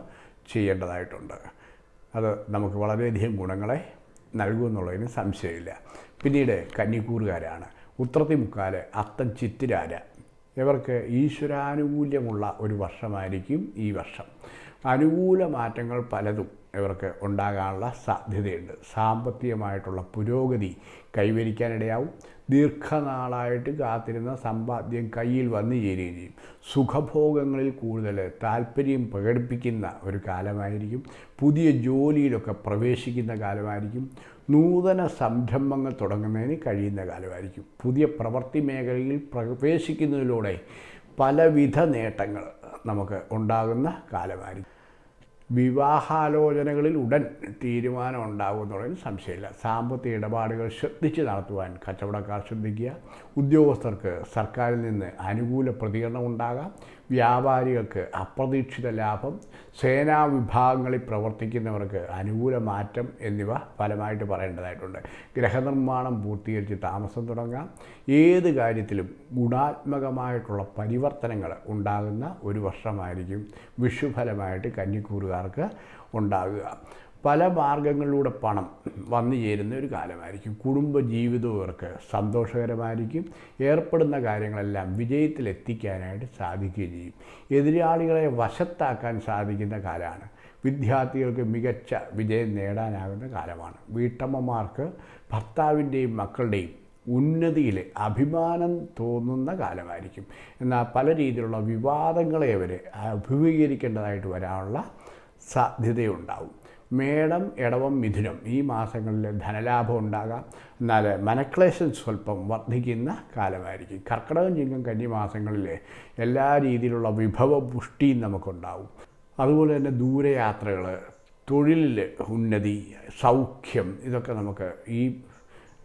ചെയ്യേണ്ടതായിട്ടുണ്ട്. അത് നമുക്ക് വളരെയധികം ഗുണങ്ങളെ നൽകുമെന്നുള്ളതിന് സംശയമില്ല. പിന്നീട് കന്നിക്കൂറുകാരാണ്. ഉത്രത്തി മുക്കാൽ അത്തം ചിത്തിരാര. ഇവർക്ക് ഈശ്വരാനുകൂല്യമുള്ള ഒരു വർഷമായിരിക്കും ഈ വർഷം. അനുകൂല മാറ്റങ്ങൾ പലതും ഇവർക്ക് ഉണ്ടാകാനുള്ള സാധ്യതയുണ്ട്. സാമ്പത്തികമായിട്ടുള്ള പുരോഗതി കൈവരിക്കാനിടയാവും. ദീർഘനാളായിട്ട് കാത്തിരുന്ന സമ്പാദ്യം കയ്യിൽ വന്നു ചേരുകയും ചെയ്യും. സുഖഭോഗങ്ങളിൽ കൂടുതൽ താല്പര്യം പ്രകടിപ്പിക്കുന്ന ഒരു കാലമായിരിക്കും. പുതിയ ജോലിയിലൊക്കെ പ്രവേശിക്കുന്ന കാലമായിരിക്കും. നൂതന സംരംഭങ്ങൾ തുടങ്ങുന്നതിന് കഴിയുന്ന കാലമായിരിക്കും. പുതിയ പ്രവൃത്തി മേഖലയിൽ പ്രവേശിക്കുന്നതിലൂടെ പലവിധ നേട്ടങ്ങൾ നമുക്ക് ഉണ്ടാകുന്ന കാലമായിരിക്കും. വിവാഹാലോചനകളിൽ ഉടൻ തീരുമാനം ഉണ്ടാകുമെന്നുള്ളതിന് സംശയമില്ല. സാമ്പത്തിക ഇടപാടുകൾ ശ്രദ്ധിച്ച് നടത്തുവാൻ കച്ചവടക്കാർ ശ്രദ്ധിക്കുക. ഉദ്യോഗസ്ഥർക്ക് സർക്കാരിൽ നിന്ന് അനുകൂല പ്രതികരണം ഉണ്ടാകാം. വ്യാപാരികൾക്ക് അപ്രതീക്ഷിത ലാഭം സേനാ വിഭാഗങ്ങളിൽ പ്രവർത്തിക്കുന്നവർക്ക് അനുകൂല മാറ്റം എന്നിവ ഫലമായിട്ട് പറയേണ്ടതായിട്ടുണ്ട്. ഗ്രഹനിർമ്മാണം പൂർത്തീകരിച്ച് താമസം തുടങ്ങാം. ഏത് കാര്യത്തിലും ഗുണാത്മകമായിട്ടുള്ള പരിവർത്തനങ്ങൾ ഉണ്ടാകുന്ന ഒരു വർഷമായിരിക്കും വിഷുഫലമായിട്ട് കന്നിക്കൂറുകാർക്ക് ഉണ്ടാകുക. പല മാർഗങ്ങളിലൂടെ പണം വന്നു ചേരുന്ന ഒരു കാലമായിരിക്കും. കുടുംബ ജീവിതവും ഇവർക്ക് സന്തോഷകരമായിരിക്കും. ഏർപ്പെടുന്ന കാര്യങ്ങളെല്ലാം വിജയത്തിലെത്തിക്കാനായിട്ട് സാധിക്കുകയും ചെയ്യും. എതിരാളികളെ വശത്താക്കാൻ സാധിക്കുന്ന കാലമാണ്. വിദ്യാർത്ഥികൾക്ക് മികച്ച വിജയം നേടാനാകുന്ന കാലമാണ്. വീട്ടമ്മമാർക്ക് ഭർത്താവിന്റെയും മക്കളുടെയും ഉന്നതിയിൽ അഭിമാനം തോന്നുന്ന കാലമായിരിക്കും. എന്നാൽ പല രീതിയിലുള്ള വിവാദങ്ങളെ അവർ അഭിമുഖീകരിക്കേണ്ടതായിട്ട് വരാനുള്ള സാധ്യതയുണ്ടാവും. മേടം ഇടവം മിഥുനം ഈ മാസങ്ങളിൽ ധനലാഭം ഉണ്ടാകാം. എന്നാൽ മനക്ലേശം സ്വല്പം വർദ്ധിക്കുന്ന കാലമായിരിക്കും. കർക്കിടകം ചിങ്ങം കന്നി മാസങ്ങളിൽ എല്ലാ രീതിയിലുള്ള വിഭവ പുഷ്ടിയും നമുക്കുണ്ടാവും. അതുപോലെ തന്നെ ദൂരയാത്രകൾ തൊഴിലിൽ ഉന്നതി സൗഖ്യം ഇതൊക്കെ നമുക്ക് ഈ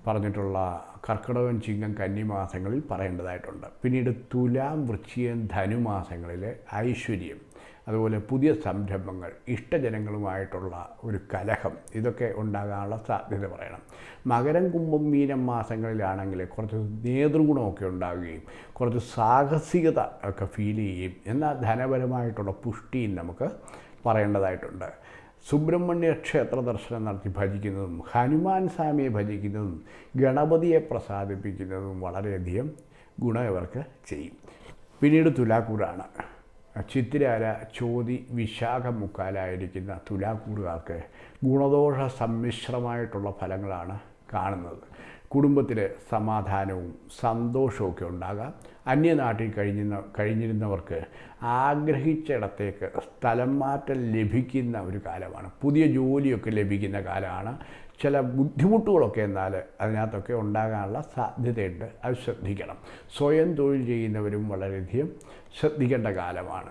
പറഞ്ഞിട്ടുള്ള കർക്കിടകം ചിങ്ങം കന്നി മാസങ്ങളിൽ പറയേണ്ടതായിട്ടുണ്ട്. പിന്നീട് തുലാം വൃശ്ചികം ധനുമാസങ്ങളിൽ ഐശ്വര്യം. അതുപോലെ പുതിയ സംരംഭങ്ങൾ ഇഷ്ടജനങ്ങളുമായിട്ടുള്ള ഒരു കലഹം ഇതൊക്കെ ഉണ്ടാകാനുള്ള സാധ്യത പറയണം. മകരം കുംഭം മീനം മാസങ്ങളിലാണെങ്കിൽ കുറച്ച് നേതൃഗുണമൊക്കെ ഉണ്ടാവുകയും കുറച്ച് സാഹസികത ഒക്കെ ഫീൽ ചെയ്യുകയും എന്നാൽ ധനപരമായിട്ടുള്ള പുഷ്ടിയും നമുക്ക് പറയേണ്ടതായിട്ടുണ്ട്. സുബ്രഹ്മണ്യ ക്ഷേത്ര ദർശനം നടത്തി ഭജിക്കുന്നതും ഹനുമാൻ സ്വാമിയെ ഭജിക്കുന്നതും ഗണപതിയെ പ്രസാദിപ്പിക്കുന്നതും വളരെയധികം ഗുണം ഇവർക്ക് ചെയ്യും. പിന്നീട് തുലാക്കൂറാണ് ചിത്തിരാര ചോതി വിശാഖ മുക്കാലായിരിക്കുന്ന തുലാക്കൂറുകാർക്ക് ഗുണദോഷ സമ്മിശ്രമായിട്ടുള്ള ഫലങ്ങളാണ് കാണുന്നത്. കുടുംബത്തിൽ സമാധാനവും സന്തോഷവും ഉണ്ടാകാം. അന്യനാട്ടിൽ കഴിഞ്ഞിരുന്ന കഴിഞ്ഞിരുന്നവർക്ക് ആഗ്രഹിച്ചിടത്തേക്ക് സ്ഥലം മാറ്റം ലഭിക്കുന്ന ഒരു കാലമാണ്. പുതിയ ജോലിയൊക്കെ ലഭിക്കുന്ന കാലമാണ്. ചില ബുദ്ധിമുട്ടുകളൊക്കെ എന്നാൽ അതിനകത്തൊക്കെ ഉണ്ടാകാനുള്ള സാധ്യതയുണ്ട്. അത് ശ്രദ്ധിക്കണം. സ്വയം തൊഴിൽ ചെയ്യുന്നവരും വളരെയധികം ശ്രദ്ധിക്കേണ്ട കാലമാണ്.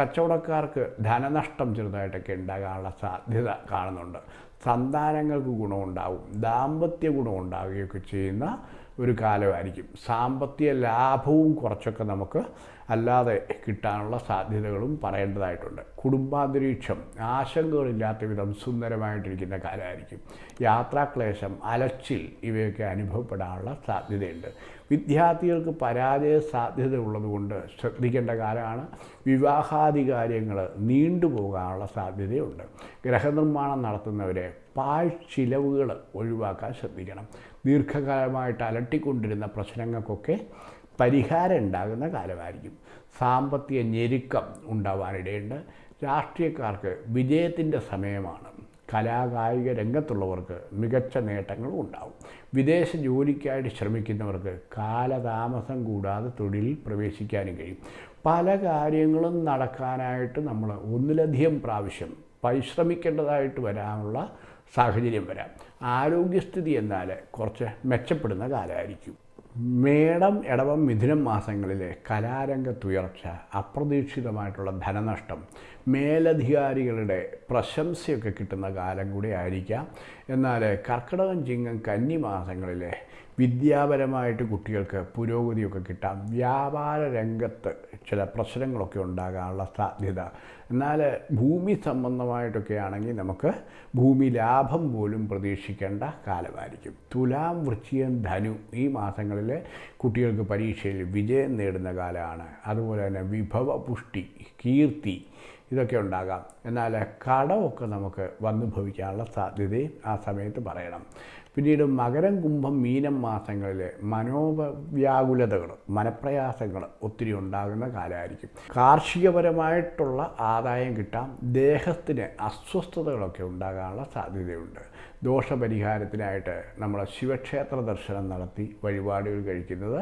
കച്ചവടക്കാർക്ക് ധനനഷ്ടം ചെറുതായിട്ടൊക്കെ ഉണ്ടാകാനുള്ള സാധ്യത കാണുന്നുണ്ട്. സന്താനങ്ങൾക്ക് ഗുണമുണ്ടാവും. ദാമ്പത്യ ഗുണമുണ്ടാവുകയൊക്കെ ചെയ്യുന്ന ഒരു കാലമായിരിക്കും. സാമ്പത്തിക ലാഭവും കുറച്ചൊക്കെ നമുക്ക് അല്ലാതെ കിട്ടാനുള്ള സാധ്യതകളും പറയേണ്ടതായിട്ടുണ്ട്. കുടുംബാന്തരീക്ഷം ആശങ്കകളില്ലാത്ത വിധം സുന്ദരമായിട്ടിരിക്കുന്ന കാലമായിരിക്കും. യാത്രാക്ലേശം അലച്ചിൽ ഇവയൊക്കെ അനുഭവപ്പെടാനുള്ള സാധ്യതയുണ്ട്. വിദ്യാർത്ഥികൾക്ക് പരാജയ സാധ്യത ഉള്ളതുകൊണ്ട് ശ്രദ്ധിക്കേണ്ട കാലമാണ്. വിവാഹാദി കാര്യങ്ങൾ നീണ്ടുപോകാനുള്ള സാധ്യതയുണ്ട്. ഗ്രഹനിർമ്മാണം നടത്തുന്നവരെ പാഴ്ചിലവുകൾ ഒഴിവാക്കാൻ ശ്രദ്ധിക്കണം. ദീർഘകാലമായിട്ട് അലട്ടിക്കൊണ്ടിരുന്ന പ്രശ്നങ്ങൾക്കൊക്കെ പരിഹാരം ഉണ്ടാകുന്ന കാലമായിരിക്കും. സാമ്പത്തിക ഞെരുക്കം ഉണ്ടാവാനിടയുണ്ട് രാഷ്ട്രീയക്കാർക്ക് വിജയത്തിന്റെ സമയമാണ്. കലാകായിക രംഗത്തുള്ളവർക്ക് മികച്ച നേട്ടങ്ങളും ഉണ്ടാവും. വിദേശ ജോലിക്കായിട്ട് ശ്രമിക്കുന്നവർക്ക് കാലതാമസം കൂടാതെ തൊഴിലിൽ പ്രവേശിക്കാനും കഴിയും. പല കാര്യങ്ങളും നടക്കാനായിട്ട് നമ്മൾ ഒന്നിലധികം പ്രാവശ്യം പരിശ്രമിക്കേണ്ടതായിട്ട് വരാനുള്ള സാഹചര്യം വരാം. ആരോഗ്യസ്ഥിതി എന്നാൽ കുറച്ച് മെച്ചപ്പെടുന്ന കാലമായിരിക്കും. മേടം ഇടവം മിഥുനം മാസങ്ങളിലെ കലാരംഗത്തുയർച്ച അപ്രതീക്ഷിതമായിട്ടുള്ള ധനനഷ്ടം മേലധികാരികളുടെ പ്രശംസയൊക്കെ കിട്ടുന്ന കാലം കൂടി ആയിരിക്കാം എന്നാൽ കർക്കിടകം ചിങ്ങം കന്നി മാസങ്ങളിലെ വിദ്യാപരമായിട്ട് കുട്ടികൾക്ക് പുരോഗതിയൊക്കെ കിട്ടാം. വ്യാപാര രംഗത്ത് ചില പ്രശ്നങ്ങളൊക്കെ ഉണ്ടാകാനുള്ള സാധ്യത. എന്നാൽ ഭൂമി സംബന്ധമായിട്ടൊക്കെ ആണെങ്കിൽ നമുക്ക് ഭൂമി ലാഭം പോലും പ്രതീക്ഷിക്കേണ്ട കാലമായിരിക്കും. തുലാം വൃശ്ചികം ധനു ഈ മാസങ്ങളിൽ കുട്ടികൾക്ക് പരീക്ഷയിൽ വിജയം നേടുന്ന കാലമാണ്. അതുപോലെ തന്നെ വിഭവ പുഷ്ടി കീർത്തി ഇതൊക്കെ ഉണ്ടാകാം. എന്നാൽ കടമൊക്കെ നമുക്ക് വന്നു ഭവിക്കാനുള്ള സാധ്യതയും ആ സമയത്ത് പറയണം. പിന്നീട് മകരം കുംഭം മീനം മാസങ്ങളിൽ മനോവ്യാകുലതകൾ മനപ്രയാസങ്ങൾ ഒത്തിരി ഉണ്ടാകുന്ന കാലമായിരിക്കും. കാർഷികപരമായിട്ടുള്ള ആദായം കിട്ടാം ദേഹത്തിന് അസ്വസ്ഥതകളൊക്കെ ഉണ്ടാകാനുള്ള സാധ്യതയുണ്ട്. ദോഷപരിഹാരത്തിനായിട്ട് നമ്മൾ ശിവക്ഷേത്ര ദർശനം നടത്തി വഴിപാടുകൾ കഴിക്കുന്നത്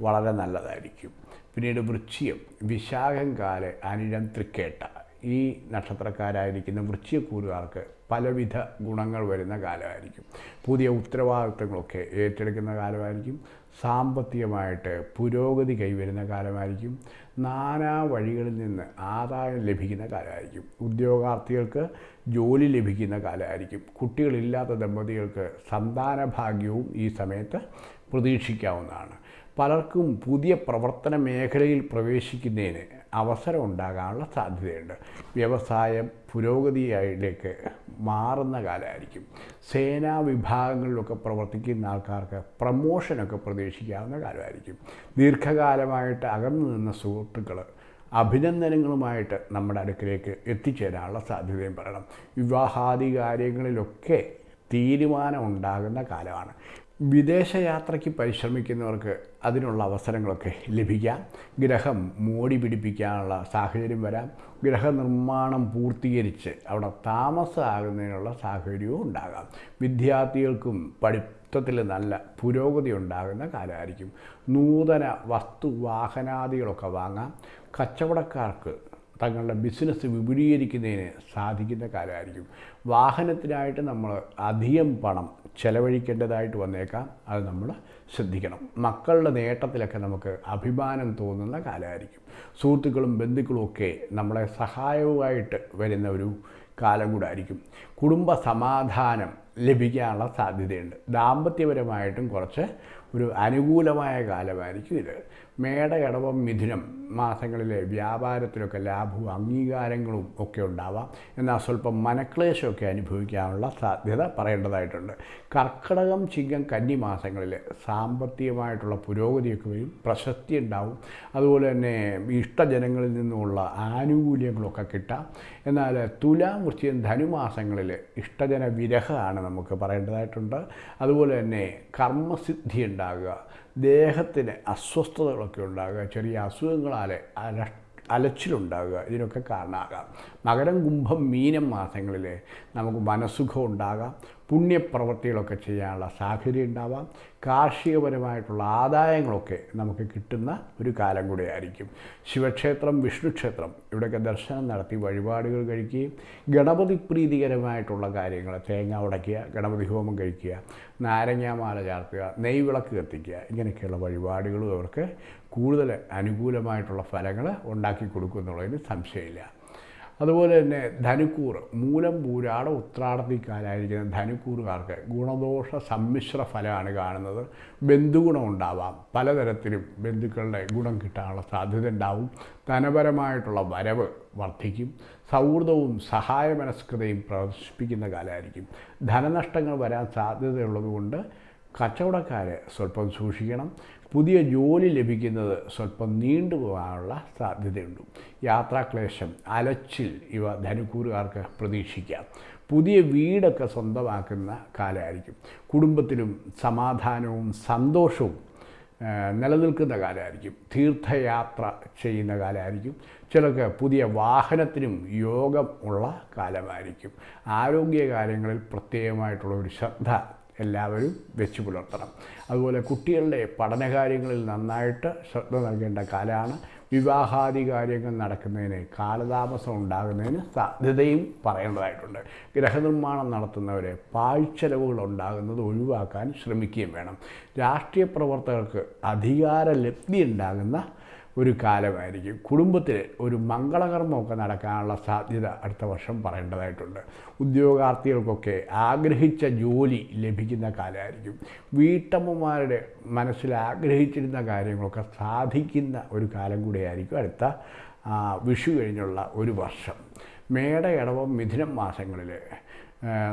വളരെ നല്ലതായിരിക്കും. പിന്നീട് വൃശ്ചികം വിശാഖം കാൽ അനിഴം തൃക്കേട്ട ഈ നക്ഷത്രക്കാരായിരിക്കുന്ന വൃശ്ചികക്കൂറുകാർക്ക് പലവിധ ഗുണങ്ങൾ വരുന്ന കാലമായിരിക്കും. പുതിയ ഉത്തരവാദിത്തങ്ങളൊക്കെ ഏറ്റെടുക്കുന്ന കാലമായിരിക്കും. സാമ്പത്തികമായിട്ട് പുരോഗതി കൈവരുന്ന കാലമായിരിക്കും. നാനാ വഴികളിൽ നിന്ന് ആദായം ലഭിക്കുന്ന കാലമായിരിക്കും. ഉദ്യോഗാർത്ഥികൾക്ക് ജോലി ലഭിക്കുന്ന കാലമായിരിക്കും. കുട്ടികളില്ലാത്ത ദമ്പതികൾക്ക് സന്താന ഭാഗ്യവും ഈ സമയത്ത് പ്രതീക്ഷിക്കാവുന്നതാണ്. പലർക്കും പുതിയ പ്രവർത്തന മേഖലയിൽ പ്രവേശിക്കുന്നതിന് അവസരം ഉണ്ടാകാനുള്ള സാധ്യതയുണ്ട്. വ്യവസായം പുരോഗതിയിലേക്ക് മാറുന്ന കാലമായിരിക്കും. സേനാ വിഭാഗങ്ങളിലൊക്കെ പ്രവർത്തിക്കുന്ന ആൾക്കാർക്ക് പ്രമോഷനൊക്കെ പ്രതീക്ഷിക്കാവുന്ന കാലമായിരിക്കും. ദീർഘകാലമായിട്ട് അകന്നു നിന്ന സുഹൃത്തുക്കൾ അഭിനന്ദനങ്ങളുമായിട്ട് നമ്മുടെ അടുക്കിലേക്ക് എത്തിച്ചേരാനുള്ള സാധ്യതയും പറയണം. വിവാഹാദി കാര്യങ്ങളിലൊക്കെ തീരുമാനം ഉണ്ടാകുന്ന കാലമാണ്. വിദേശയാത്രയ്ക്ക് പരിശ്രമിക്കുന്നവർക്ക് അതിനുള്ള അവസരങ്ങളൊക്കെ ലഭിക്കാം. ഗ്രഹം മോടി പിടിപ്പിക്കാനുള്ള സാഹചര്യം വരാം. ഗ്രഹനിർമ്മാണം പൂർത്തീകരിച്ച് അവിടെ താമസമാകുന്നതിനുള്ള സാഹചര്യവും ഉണ്ടാകാം. വിദ്യാർത്ഥികൾക്കും പഠിത്തത്തിൽ നല്ല പുരോഗതി ഉണ്ടാകുന്ന കാലമായിരിക്കും. നൂതന വസ്തു വാഹനാദികളൊക്കെ വാങ്ങാം. കച്ചവടക്കാർക്ക് തങ്ങളുടെ ബിസിനസ് വിപുലീകരിക്കുന്നതിന് സാധിക്കുന്ന കാലമായിരിക്കും. വാഹനത്തിനായിട്ട് നമ്മൾ അധികം പണം ചെലവഴിക്കേണ്ടതായിട്ട് വന്നേക്കാം. അത് നമ്മൾ ശ്രദ്ധിക്കണം. മക്കളുടെ നേട്ടത്തിലൊക്കെ നമുക്ക് അഭിമാനം തോന്നുന്ന കാലമായിരിക്കും. സുഹൃത്തുക്കളും ബന്ധുക്കളും ഒക്കെ നമ്മളെ സഹായവുമായിട്ട് വരുന്ന ഒരു കാലം കൂടെ ആയിരിക്കും കുടുംബ സമാധാനം ലഭിക്കാനുള്ള സാധ്യതയുണ്ട്. ദാമ്പത്യപരമായിട്ടും കുറച്ച് ഒരു അനുകൂലമായ കാലമായിരിക്കും ഇത്. മേട ഇടവം മിഥുനം മാസങ്ങളിലെ വ്യാപാരത്തിലൊക്കെ ലാഭവും അംഗീകാരങ്ങളും ഒക്കെ ഉണ്ടാവാം. എന്നാൽ സ്വല്പം മനക്ലേശമൊക്കെ അനുഭവിക്കാനുള്ള സാധ്യത പറയേണ്ടതായിട്ടുണ്ട്. കർക്കിടകം ചിങ്ങം കന്നി മാസങ്ങളിൽ സാമ്പത്തികമായിട്ടുള്ള പുരോഗതിയൊക്കെ വരും. പ്രശസ്തി ഉണ്ടാവും. അതുപോലെ തന്നെ ഇഷ്ടജനങ്ങളിൽ നിന്നുമുള്ള ആനുകൂല്യങ്ങളൊക്കെ കിട്ടാം. എന്നാൽ തുലാം വൃശ്ചികം ധനുമാസങ്ങളിൽ ഇഷ്ടജന വിരഹമാണ് നമുക്ക് പറയേണ്ടതായിട്ടുണ്ട്. അതുപോലെ തന്നെ കർമ്മസിദ്ധി ഉണ്ടാകുക. ദേഹത്തിന് അസ്വസ്ഥതകളൊക്കെ ഉണ്ടാകുക ചെറിയ അസുഖങ്ങളാൽ അല അലച്ചിലുണ്ടാകുക ഇതിനൊക്കെ കാരണമാകാം. മകരം കുംഭം മീനം മാസങ്ങളിൽ നമുക്ക് മനസ്സുഖം ഉണ്ടാകാം. പുണ്യപ്രവൃത്തികളൊക്കെ ചെയ്യാനുള്ള സാഹചര്യം ഉണ്ടാവാം. കാർഷികപരമായിട്ടുള്ള ആദായങ്ങളൊക്കെ നമുക്ക് കിട്ടുന്ന ഒരു കാലം കൂടെയായിരിക്കും. ശിവക്ഷേത്രം വിഷ്ണുക്ഷേത്രം ഇവിടെയൊക്കെ ദർശനം നടത്തി വഴിപാടുകൾ കഴിക്കുകയും ഗണപതി പ്രീതികരമായിട്ടുള്ള കാര്യങ്ങൾ തേങ്ങ ഉടയ്ക്കുക ഗണപതി ഹോമം കഴിക്കുക നാരങ്ങാമാല ചാർത്തുക നെയ്വിളക്ക് കത്തിക്കുക ഇങ്ങനെയൊക്കെയുള്ള വഴിപാടുകളും അവർക്ക് കൂടുതൽ അനുകൂലമായിട്ടുള്ള ഫലങ്ങൾ ഉണ്ടാക്കി കൊടുക്കും എന്നുള്ളതിന് സംശയമില്ല. അതുപോലെ തന്നെ ധനുക്കൂർ മൂലം പൂരാട ഉത്രാടത്തിക്കാലായിരിക്കുന്ന ധനുക്കൂറുകാർക്ക് ഗുണദോഷ സമ്മിശ്ര ഫലമാണ് കാണുന്നത്. ബന്ധുഗുണം ഉണ്ടാവാം. പലതരത്തിലും ബന്ധുക്കളുടെ ഗുണം കിട്ടാനുള്ള സാധ്യത ഉണ്ടാവും. ധനപരമായിട്ടുള്ള വരവ് വർദ്ധിക്കും. സൗഹൃദവും സഹായമനസ്കതയും പ്രദർശിപ്പിക്കുന്ന കാലമായിരിക്കും. ധനനഷ്ടങ്ങൾ വരാൻ സാധ്യതയുള്ളതുകൊണ്ട് കച്ചവടക്കാരെ സ്വല്പം സൂക്ഷിക്കണം. പുതിയ ജോലി ലഭിക്കുന്നത് സ്വല്പം നീണ്ടുപോകാനുള്ള സാധ്യതയുണ്ട്. യാത്രാക്ലേശം അലച്ചിൽ ഇവ ധനുക്കൂറുകാർക്ക് പ്രതീക്ഷിക്കാം. പുതിയ വീടൊക്കെ സ്വന്തമാക്കുന്ന കാലമായിരിക്കും. കുടുംബത്തിലും സമാധാനവും സന്തോഷവും നിലനിൽക്കുന്ന കാലമായിരിക്കും. തീർത്ഥയാത്ര ചെയ്യുന്ന കാലമായിരിക്കും. ചിലർക്ക് പുതിയ വാഹനത്തിനും യോഗം ഉള്ള കാലമായിരിക്കും. ആരോഗ്യ കാര്യങ്ങളിൽ പ്രത്യേകമായിട്ടുള്ള ഒരു ശ്രദ്ധ എല്ലാവരും വെച്ച് പുലർത്തണം. അതുപോലെ കുട്ടികളുടെ പഠനകാര്യങ്ങളിൽ നന്നായിട്ട് ശ്രദ്ധ നൽകേണ്ട കാലമാണ് വിവാഹാദി കാര്യങ്ങൾ നടക്കുന്നതിന് കാലതാമസം ഉണ്ടാകുന്നതിന് സാധ്യതയും പറയേണ്ടതായിട്ടുണ്ട്. ഗ്രഹനിർമ്മാണം നടത്തുന്നവരെ പാഴ്ചെലവുകൾ ഉണ്ടാകുന്നത് ഒഴിവാക്കാൻ ശ്രമിക്കുകയും വേണം. രാഷ്ട്രീയ പ്രവർത്തകർക്ക് അധികാര ലബ്ധി ഉണ്ടാകുന്ന ഒരു കാലമായിരിക്കും. കുടുംബത്തിൽ ഒരു മംഗളകർമ്മമൊക്കെ നടക്കാനുള്ള സാധ്യത അടുത്ത വർഷം പറയേണ്ടതായിട്ടുണ്ട്. ഉദ്യോഗാർത്ഥികൾക്കൊക്കെ ആഗ്രഹിച്ച ജോലി ലഭിക്കുന്ന കാലമായിരിക്കും. വീട്ടമ്മമാരുടെ മനസ്സിൽ ആഗ്രഹിച്ചിരുന്ന കാര്യങ്ങളൊക്കെ സാധിക്കുന്ന ഒരു കാലം കൂടിയായിരിക്കും അടുത്ത വിഷു കഴിഞ്ഞുള്ള ഒരു വർഷം. മേട ഇടവം മിഥുനം മാസങ്ങളിൽ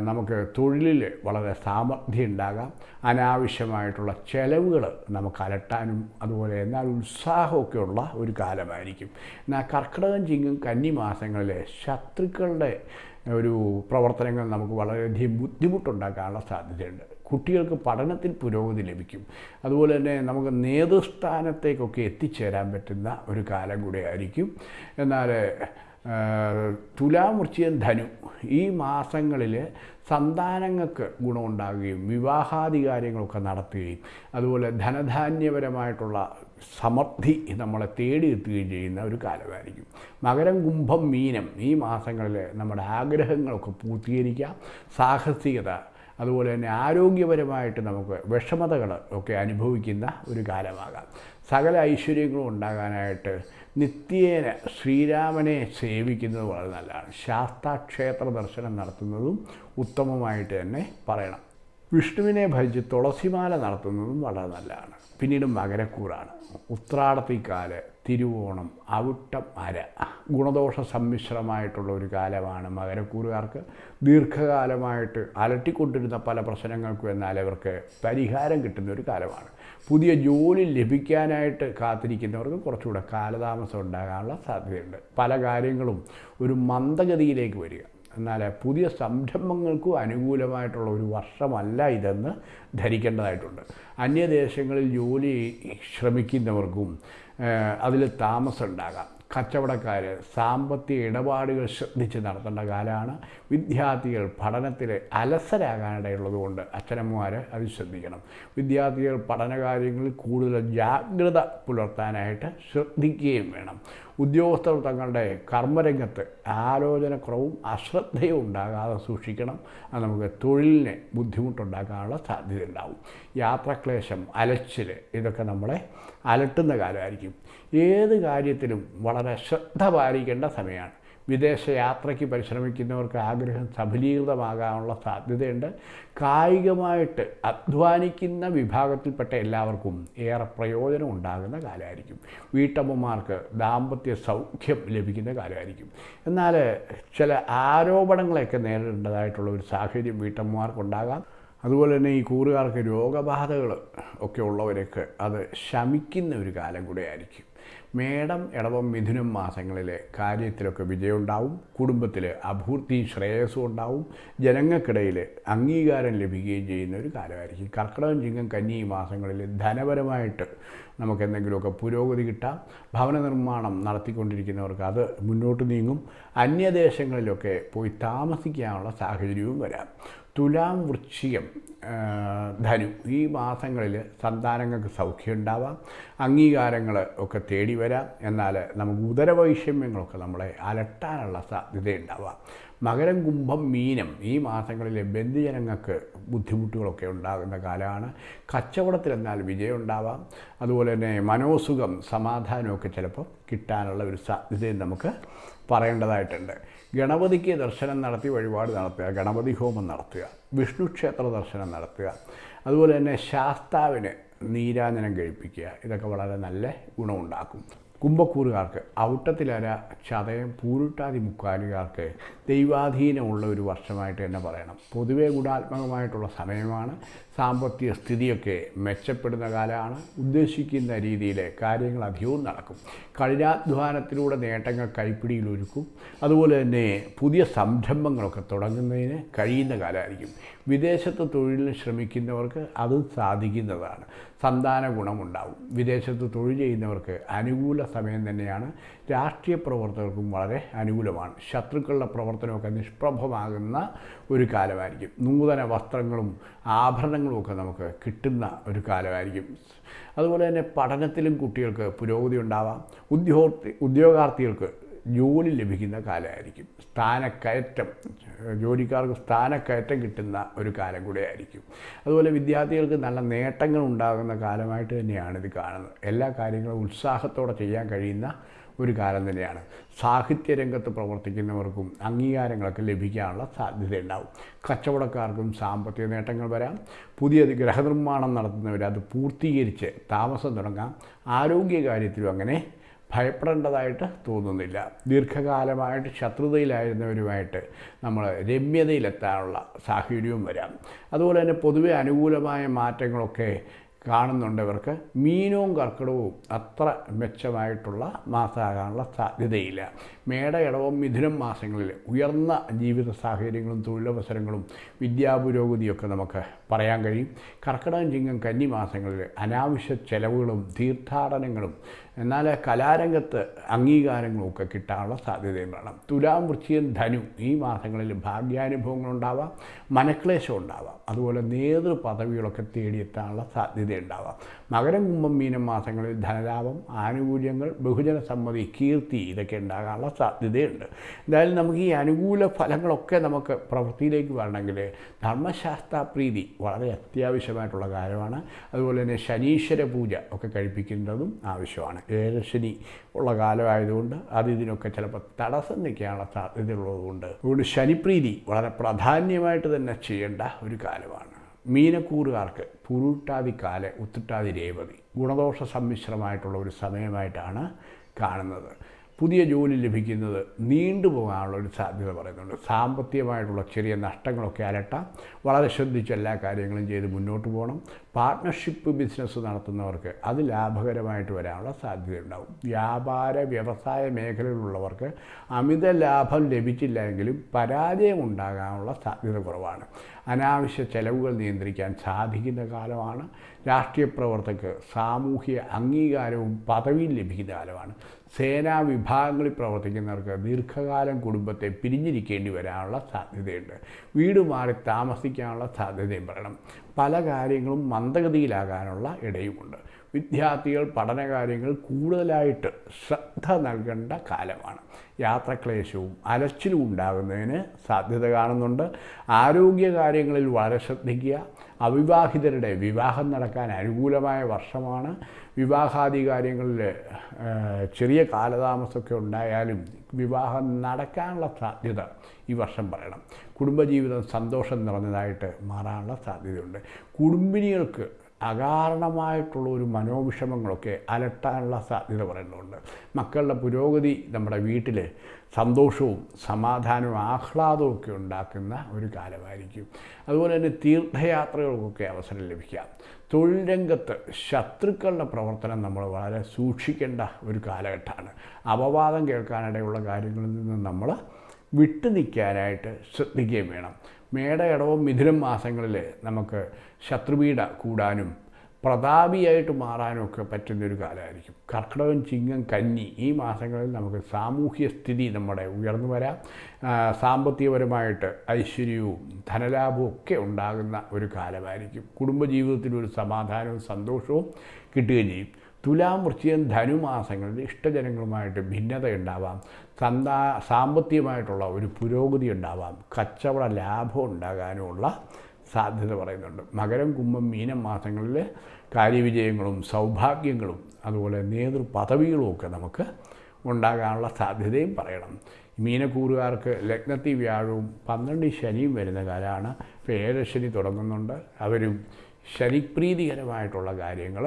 നമുക്ക് തൊഴിലിൽ വളരെ സാമർഥ്യം ഉണ്ടാകാം. അനാവശ്യമായിട്ടുള്ള ചെലവുകൾ നമുക്ക് അലട്ടാനും അതുപോലെ എന്നാൽ ഉത്സാഹമൊക്കെ ഉള്ള ഒരു കാലമായിരിക്കും. എന്നാൽ കർക്കിടകം ചിങ്ങും കന്നി മാസങ്ങളിലെ ശത്രുക്കളുടെ ഒരു പ്രവർത്തനങ്ങൾ നമുക്ക് വളരെയധികം ബുദ്ധിമുട്ടുണ്ടാക്കാനുള്ള സാധ്യതയുണ്ട്. കുട്ടികൾക്ക് പഠനത്തിൽ പുരോഗതി ലഭിക്കും. അതുപോലെ തന്നെ നമുക്ക് നേതൃസ്ഥാനത്തേക്കൊക്കെ എത്തിച്ചേരാൻ പറ്റുന്ന ഒരു കാലം കൂടെ ആയിരിക്കും. എന്നാൽ തുലാം വൃശ്ചികം ധനു. ഈ മാസങ്ങളിൽ സന്താനങ്ങൾക്ക് ഗുണമുണ്ടാകുകയും വിവാഹാദി കാര്യങ്ങളൊക്കെ നടത്തുകയും അതുപോലെ ധനധാന്യപരമായിട്ടുള്ള സമൃദ്ധി നമ്മളെ തേടിയെത്തുകയും ചെയ്യുന്ന ഒരു കാലമായിരിക്കും. മകരം കുംഭം മീനം ഈ മാസങ്ങളിൽ നമ്മുടെ ആഗ്രഹങ്ങളൊക്കെ പൂർത്തീകരിക്കാം സാഹസികത അതുപോലെ തന്നെ ആരോഗ്യപരമായിട്ട് നമുക്ക് വിഷമതകൾ ഒക്കെ അനുഭവിക്കുന്ന ഒരു കാലമാകാം. സകല ഐശ്വര്യങ്ങളും ഉണ്ടാകാനായിട്ട് നിത്യേന ശ്രീരാമനെ സേവിക്കുന്നത് വളരെ നല്ലതാണ്. ശാസ്താക്ഷേത്ര ദർശനം നടത്തുന്നതും ഉത്തമമായിട്ട് തന്നെ പറയണം. വിഷ്ണുവിനെ ഭജിച്ച് തുളസിമാല നടത്തുന്നതും വളരെ നല്ലതാണ്. പിന്നീട് മകരക്കൂറാണ്. ഉത്രാടത്തിക്കാൽ തിരുവോണം അവിട്ടം അര ഗുണദോഷ സമ്മിശ്രമായിട്ടുള്ള ഒരു കാലമാണ് മകരക്കൂറുകാർക്ക്. ദീർഘകാലമായിട്ട് അലട്ടിക്കൊണ്ടിരുന്ന പല പ്രശ്നങ്ങൾക്കും എന്നാൽ അവർക്ക് പരിഹാരം കിട്ടുന്ന ഒരു കാലമാണ്. പുതിയ ജോലി ലഭിക്കാനായിട്ട് കാത്തിരിക്കുന്നവർക്ക് കുറച്ചുകൂടെ കാലതാമസം ഉണ്ടാകാനുള്ള സാധ്യതയുണ്ട്. പല കാര്യങ്ങളും ഒരു മന്ദഗതിയിലേക്ക് വരിക. എന്നാൽ പുതിയ സംരംഭങ്ങൾക്കും അനുകൂലമായിട്ടുള്ള ഒരു വർഷമല്ല ഇതെന്ന് ധരിക്കേണ്ടതായിട്ടുണ്ട്. അന്യദേശങ്ങളിൽ ജോലി ശ്രമിക്കുന്നവർക്കും അതിൽ താമസം ഉണ്ടാകാം. കച്ചവടക്കാർ സാമ്പത്തിക ഇടപാടുകൾ ശ്രദ്ധിച്ച് നടത്തേണ്ട കാലമാണ് വിദ്യാർത്ഥികൾ പഠനത്തിൽ അലസരാകാനിടയുള്ളതുകൊണ്ട് അച്ഛനമ്മമാർ അത് ശ്രദ്ധിക്കണം. വിദ്യാർത്ഥികൾ പഠനകാര്യങ്ങളിൽ കൂടുതൽ ജാഗ്രത പുലർത്താനായിട്ട് ശ്രദ്ധിക്കുകയും വേണം. ഉദ്യോഗസ്ഥർ തങ്ങളുടെ കർമ്മരംഗത്ത് ആലോചനക്കുറവും അശ്രദ്ധയും ഉണ്ടാകാതെ സൂക്ഷിക്കണം. അത് നമുക്ക് തൊഴിലിന് ബുദ്ധിമുട്ടുണ്ടാക്കാനുള്ള സാധ്യത ഉണ്ടാവും യാത്രാക്ലേശം അലച്ചിൽ ഇതൊക്കെ നമ്മളെ അലട്ടുന്ന കാലമായിരിക്കും ഏത് കാര്യത്തിലും വളരെ ശ്രദ്ധ പാലിക്കേണ്ട സമയമാണ്. വിദേശ യാത്രയ്ക്ക് പരിശ്രമിക്കുന്നവർക്ക് ആഗ്രഹം സഫലീകൃതമാകാനുള്ള സാധ്യതയുണ്ട്. കായികമായിട്ട് അധ്വാനിക്കുന്ന വിഭാഗത്തിൽപ്പെട്ട എല്ലാവർക്കും ഏറെ പ്രയോജനം ഉണ്ടാകുന്ന കാലമായിരിക്കും. വീട്ടമ്മമാർക്ക് ദാമ്പത്യ സൗഖ്യം ലഭിക്കുന്ന കാലമായിരിക്കും. എന്നാൽ ചില ആരോപണങ്ങളെയൊക്കെ നേരിടേണ്ടതായിട്ടുള്ള ഒരു സാഹചര്യം വീട്ടമ്മമാർക്കുണ്ടാകാം. അതുപോലെ തന്നെ ഈ കൂറുകാർക്ക് രോഗബാധകൾ ഒക്കെ ഉള്ളവരൊക്കെ അത് ശമിക്കുന്ന ഒരു കാലം കൂടെ ആയിരിക്കും മേടം ഇടവം മിഥുനം മാസങ്ങളിലെ കാര്യത്തിലൊക്കെ വിജയമുണ്ടാവും. കുടുംബത്തിൽ അഭൂർത്തി ശ്രേയസ്സും ഉണ്ടാവും ജനങ്ങൾക്കിടയിൽ അംഗീകാരം ലഭിക്കുകയും ചെയ്യുന്ന ഒരു കാലമായിരിക്കും. കർക്കിടകം ചിങ്ങം കന്നി മാസങ്ങളിൽ ധനപരമായിട്ട് നമുക്ക് എന്തെങ്കിലുമൊക്കെ പുരോഗതി കിട്ടാം. ഭവന നിർമ്മാണം നടത്തിക്കൊണ്ടിരിക്കുന്നവർക്ക് അത് മുന്നോട്ട് നീങ്ങും. അന്യദേശങ്ങളിലൊക്കെ പോയി താമസിക്കാനുള്ള സാഹചര്യവും വരാം. തുലാം വൃശ്ചികം ധനു. ഈ മാസങ്ങളിൽ സന്താനങ്ങൾക്ക് സൗഖ്യം ഉണ്ടാവാം അംഗീകാരങ്ങൾ ഒക്കെ തേടി വരാം. എന്നാൽ നമുക്ക് ഉദരവൈഷമ്യങ്ങളൊക്കെ നമ്മളെ അലട്ടാനുള്ള സാധ്യതയുണ്ടാവാം. മകരം കുംഭം മീനം ഈ മാസങ്ങളിൽ ബന്ധുജനങ്ങൾക്ക് ബുദ്ധിമുട്ടുകളൊക്കെ ഉണ്ടാകുന്ന കാലമാണ്. കച്ചവടത്തിലെന്നാൽ വിജയം ഉണ്ടാവാം അതുപോലെ തന്നെ മനോസുഖം സമാധാനമൊക്കെ ചിലപ്പോൾ കിട്ടാനുള്ള ഒരു സാധ്യതയും നമുക്ക് പറയേണ്ടതായിട്ടുണ്ട്. ഗണപതിക്ക് ദർശനം നടത്തി വഴിപാട് നടത്തുക ഗണപതി ഹോമം നടത്തുക വിഷ്ണു ക്ഷേത്ര ദർശനം നടത്തുക അതുപോലെ തന്നെ ശാസ്താവിന് നീരാഞ്ജനം കഴിപ്പിക്കുക ഇതൊക്കെ വളരെ നല്ല ഗുണമുണ്ടാക്കും. കുംഭക്കൂറുകാർക്ക് ഔട്ടത്തിലര ചതയം പൂരുട്ടാതി മുക്കാലുകാർക്ക് ദൈവാധീനമുള്ള ഒരു വർഷമായിട്ട് തന്നെ പറയണം. പൊതുവേ ഗുണാത്മകമായിട്ടുള്ള സമയമാണ്. സാമ്പത്തിക സ്ഥിതിയൊക്കെ മെച്ചപ്പെടുന്ന കാലമാണ്. ഉദ്ദേശിക്കുന്ന രീതിയിൽ കാര്യങ്ങൾ അധികവും നടക്കും. കഠിനാധ്വാനത്തിലൂടെ നേട്ടങ്ങൾ കൈപ്പിടിയിൽ ഒരുക്കും. അതുപോലെ തന്നെ പുതിയ സംരംഭങ്ങളൊക്കെ തുടങ്ങുന്നതിന് കഴിയുന്ന കാലമായിരിക്കും. വിദേശത്ത് തൊഴിലിന് ശ്രമിക്കുന്നവർക്ക് അത് സാധിക്കുന്നതാണ്. സന്താന ഗുണമുണ്ടാവും. വിദേശത്ത് തൊഴിൽ ചെയ്യുന്നവർക്ക് അനുകൂല സമയം തന്നെയാണ്. രാഷ്ട്രീയ പ്രവർത്തകർക്കും വളരെ അനുകൂലമാണ്. ശത്രുക്കളുടെ പ്രവർത്തനമൊക്കെ നിഷ്പ്രഭമാകുന്ന ഒരു കാലമായിരിക്കും. നൂതന വസ്ത്രങ്ങളും ആഭരണങ്ങളും ഒക്കെ നമുക്ക് കിട്ടുന്ന ഒരു കാലമായിരിക്കും. അതുപോലെ തന്നെ പഠനത്തിലും കുട്ടികൾക്ക് പുരോഗതി ഉണ്ടാവാം. ഉദ്യോഗാർത്ഥി ഉദ്യോഗാർത്ഥികൾക്ക് ജോലി ലഭിക്കുന്ന കാലമായിരിക്കും. സ്ഥാനക്കയറ്റം ജോലിക്കാർക്ക് സ്ഥാനക്കയറ്റം കിട്ടുന്ന ഒരു കാലം കൂടെ ആയിരിക്കും അതുപോലെ വിദ്യാർത്ഥികൾക്ക് നല്ല നേട്ടങ്ങൾ ഉണ്ടാകുന്ന കാലമായിട്ട് തന്നെയാണ് ഇത് കാണുന്നത്. എല്ലാ കാര്യങ്ങളും ഉത്സാഹത്തോടെ ചെയ്യാൻ കഴിയുന്ന ഒരു കാലം തന്നെയാണ്. സാഹിത്യരംഗത്ത് പ്രവർത്തിക്കുന്നവർക്കും അംഗീകാരങ്ങളൊക്കെ ലഭിക്കാനുള്ള സാധ്യതയുണ്ടാവും. കച്ചവടക്കാർക്കും സാമ്പത്തിക നേട്ടങ്ങൾ വരാം. പുതിയ ഗ്രഹനിർമ്മാണം നടത്തുന്നവർ അത് പൂർത്തീകരിച്ച് താമസം തുടങ്ങാം. ആരോഗ്യകാര്യത്തിലും അങ്ങനെ ഭയപ്പെടേണ്ടതായിട്ട് തോന്നുന്നില്ല. ദീർഘകാലമായിട്ട് ശത്രുതയിലായിരുന്നവരുമായിട്ട് നമ്മൾ രമ്യതയിലെത്താനുള്ള സാഹചര്യവും വരാം. അതുപോലെ തന്നെ പൊതുവെ അനുകൂലമായ മാറ്റങ്ങളൊക്കെ കാണുന്നുണ്ട് ഇവർക്ക്. മീനവും കർക്കിടവും അത്ര മെച്ചമായിട്ടുള്ള മാസമാകാനുള്ള സാധ്യതയില്ല. മേട ഇടവും മിഥുനം മാസങ്ങളിൽ ഉയർന്ന ജീവിത സാഹചര്യങ്ങളും തൊഴിലവസരങ്ങളും വിദ്യാപുരോഗതിയൊക്കെ നമുക്ക് പറയാൻ കഴിയും. കർക്കിടകം ചിങ്ങം കന്നി മാസങ്ങളിൽ അനാവശ്യ ചെലവുകളും തീർത്ഥാടനങ്ങളും എന്നാൽ കലാരംഗത്ത് അംഗീകാരങ്ങളൊക്കെ കിട്ടാനുള്ള സാധ്യതയും വേണം. തുലാം വൃശ്ചികം ധനു ഈ മാസങ്ങളിൽ ഭാഗ്യാനുഭവങ്ങളുണ്ടാവാം മനക്ലേശം ഉണ്ടാവാം. അതുപോലെ നേതൃപദവികളൊക്കെ തേടിയെത്താനുള്ള സാധ്യതയുണ്ടാവാം. മകരം കുംഭം മീനം മാസങ്ങളിൽ ധനലാഭം ആനുകൂല്യങ്ങൾ ബഹുജന സമ്മതി കീർത്തി ഇതൊക്കെ ഉണ്ടാകാനുള്ള സാധ്യതയുണ്ട്. എന്തായാലും നമുക്ക് ഈ അനുകൂല ഫലങ്ങളൊക്കെ നമുക്ക് പ്രവൃത്തിയിലേക്ക് വരണമെങ്കിൽ ധർമ്മശാസ്ത്ര പ്രീതി വളരെ അത്യാവശ്യമായിട്ടുള്ള കാര്യമാണ്. അതുപോലെ തന്നെ ശനീശ്വര പൂജ ഒക്കെ കഴിപ്പിക്കേണ്ടതും ആവശ്യമാണ്. ഏഴശനി ഉള്ള കാലമായതുകൊണ്ട് അത് ഇതിനൊക്കെ ചിലപ്പോൾ തടസ്സം നിൽക്കാനുള്ള സാധ്യതയുള്ളതുകൊണ്ട് അതുകൊണ്ട് ശനിപ്രീതി വളരെ പ്രാധാന്യമായിട്ട് തന്നെ ചെയ്യേണ്ട ഒരു കാലമാണ്. മീനക്കൂറുകാർക്ക് പുരുട്ടാതി കാൽ ഉത്തിട്ടാതി രേവതി ഗുണദോഷ സമ്മിശ്രമായിട്ടുള്ള ഒരു സമയമായിട്ടാണ് കാണുന്നത്. പുതിയ ജോലി ലഭിക്കുന്നത് നീണ്ടുപോകാനുള്ള ഒരു സാധ്യത പറയുന്നുണ്ട്. സാമ്പത്തികമായിട്ടുള്ള ചെറിയ നഷ്ടങ്ങളൊക്കെ അലട്ടാം. വളരെ ശ്രദ്ധിച്ച് എല്ലാ കാര്യങ്ങളും ചെയ്ത് മുന്നോട്ട് പോകണം. പാർട്ട്ണർഷിപ്പ് ബിസിനസ് നടത്തുന്നവർക്ക് അത് ലാഭകരമായിട്ട് വരാനുള്ള സാധ്യതയുണ്ടാവും. വ്യാപാര വ്യവസായ മേഖലയിലുള്ളവർക്ക് അമിത ലാഭം ലഭിച്ചില്ല എങ്കിലും പരാജയം ഉണ്ടാകാനുള്ള സാധ്യത കുറവാണ്. അനാവശ്യ ചെലവുകൾ നിയന്ത്രിക്കാൻ സാധിക്കുന്ന കാലമാണ്. രാഷ്ട്രീയ പ്രവർത്തകർക്ക് സാമൂഹ്യ അംഗീകാരവും പദവിയും ലഭിക്കുന്ന കാലമാണ്. സേനാ വിഭാഗങ്ങളിൽ പ്രവർത്തിക്കുന്നവർക്ക് ദീർഘകാലം കുടുംബത്തെ പിരിഞ്ഞിരിക്കേണ്ടി വരാനുള്ള സാധ്യതയുണ്ട്. വീട് മാറി താമസിക്കാനുള്ള സാധ്യതയും പറയണം പല കാര്യങ്ങളും മന്ദഗതിയിലാകാനുള്ള ഇടയുമുണ്ട്. വിദ്യാർത്ഥികൾ പഠനകാര്യങ്ങൾ കൂടുതലായിട്ട് ശ്രദ്ധ നൽകേണ്ട കാലമാണ്. യാത്രക്ലേശവും അലച്ചിലും ഉണ്ടാകുന്നതിന് സാധ്യത കാണുന്നുണ്ട്. ആരോഗ്യ കാര്യങ്ങളിൽ വളരെ ശ്രദ്ധിക്കുക. അവിവാഹിതരുടെ വിവാഹം നടക്കാൻ അനുകൂലമായ വർഷമാണ്. വിവാഹാദി കാര്യങ്ങളിൽ ചെറിയ കാലതാമസമൊക്കെ ഉണ്ടായാലും വിവാഹം നടക്കാനുള്ള സാധ്യത ഈ വർഷം പറയണം. കുടുംബജീവിതം സന്തോഷം നിറഞ്ഞതായിട്ട് മാറാനുള്ള സാധ്യതയുണ്ട്. കുടുംബിനികൾക്ക് അകാരണമായിട്ടുള്ള ഒരു മനോവിഷമങ്ങളൊക്കെ അലട്ടാനുള്ള സാധ്യത പറയുന്നുണ്ട്. മക്കളുടെ പുരോഗതി നമ്മുടെ വീട്ടിൽ സന്തോഷവും സമാധാനവും ആഹ്ലാദവും ഒക്കെ ഉണ്ടാക്കുന്ന ഒരു കാലമായിരിക്കും. അതുപോലെ തന്നെ തീർത്ഥയാത്രകൾക്കൊക്കെ അവസരം ലഭിക്കാം തൊഴിൽ രംഗത്ത് ശത്രുക്കളുടെ പ്രവർത്തനം നമ്മൾ വളരെ സൂക്ഷിക്കേണ്ട ഒരു കാലഘട്ടമാണ്. അപവാദം കേൾക്കാനിടയുള്ള കാര്യങ്ങളിൽ നിന്ന് നമ്മൾ വിട്ടു നിൽക്കാനായിട്ട് ശ്രദ്ധിക്കുകയും വേണം. മേട ഇടവും മിഥുനം മാസങ്ങളിൽ നമുക്ക് ശത്രുപീഡ കൂടാനും പ്രതാപിയായിട്ട് മാറാനൊക്കെ പറ്റുന്നൊരു കാലമായിരിക്കും. കർക്കിടകം ചിങ്ങം കന്നി ഈ മാസങ്ങളിൽ നമുക്ക് സാമൂഹ്യ സ്ഥിതി നമ്മുടെ ഉയർന്നു വരാം. സാമ്പത്തികപരമായിട്ട് ഐശ്വര്യവും ധനലാഭവും ഒക്കെ ഉണ്ടാകുന്ന ഒരു കാലമായിരിക്കും. കുടുംബജീവിതത്തിൽ ഒരു സമാധാനവും സന്തോഷവും കിട്ടുകയും ചെയ്യും. തുലാം വൃശ്ചികം ധനുമാസങ്ങളിൽ ഇഷ്ടജനങ്ങളുമായിട്ട് ഭിന്നത ഉണ്ടാവാം. സന്താ സാമ്പത്തികമായിട്ടുള്ള ഒരു പുരോഗതി ഉണ്ടാവാം. കച്ചവട ലാഭം ഉണ്ടാകാനുമുള്ള സാധ്യത പറയുന്നുണ്ട്. മകരം കുംഭം മീനം മാസങ്ങളിൽ കാര്യവിജയങ്ങളും സൗഭാഗ്യങ്ങളും അതുപോലെ നേതൃപദവികളും ഒക്കെ നമുക്ക് ഉണ്ടാകാനുള്ള സാധ്യതയും പറയണം. മീനക്കൂറുകാർക്ക് ലഗ്നത്തിൽ വ്യാഴവും പന്ത്രണ്ട് ശനിയും വരുന്ന കാലമാണ് ഇപ്പോൾ ഏഴശനി തുടങ്ങുന്നുണ്ട്. അവരും ശനിപ്രീതികരമായിട്ടുള്ള കാര്യങ്ങൾ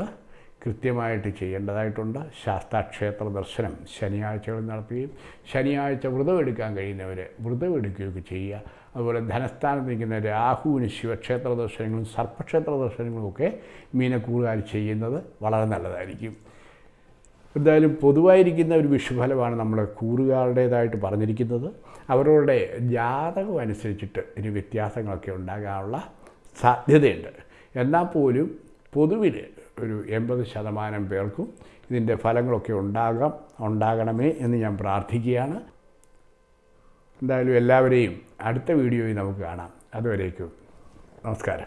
കൃത്യമായിട്ട് ചെയ്യേണ്ടതായിട്ടുണ്ട്. ശാസ്താക്ഷേത്ര ദർശനം ശനിയാഴ്ചകൾ നടത്തുകയും ശനിയാഴ്ച വ്രതമെടുക്കാൻ കഴിയുന്നവർ വ്രതമെടുക്കുകയൊക്കെ ചെയ്യുക. അതുപോലെ ധനസ്ഥാനത്ത് നിൽക്കുന്ന രാഹുവിന് ശിവക്ഷേത്ര ദർശനങ്ങളും സർപ്പക്ഷേത്ര ദർശനങ്ങളും ഒക്കെ മീനക്കൂറുകാർ ചെയ്യുന്നത് വളരെ നല്ലതായിരിക്കും. എന്തായാലും പൊതുവായിരിക്കുന്ന ഒരു വിഷുഫലമാണ് നമ്മൾ കൂറുകാരുടേതായിട്ട് പറഞ്ഞിരിക്കുന്നത്. അവരുടെ ജാതകം അനുസരിച്ചിട്ട് ഇനി വ്യത്യാസങ്ങളൊക്കെ ഉണ്ടാകാനുള്ള സാധ്യതയുണ്ട്. എന്നാൽ പോലും പൊതുവിൽ ഒരു എൺപത് ശതമാനം പേർക്കും ഇതിന്റെ ഫലങ്ങളൊക്കെ ഉണ്ടാകാം ഉണ്ടാകണമേ എന്ന് ഞാൻ പ്രാർത്ഥിക്കുകയാണ്. എന്തായാലും എല്ലാവരെയും അടുത്ത വീഡിയോയിൽ നമുക്ക് കാണാം. അതുവരേക്കും. നമസ്കാരം.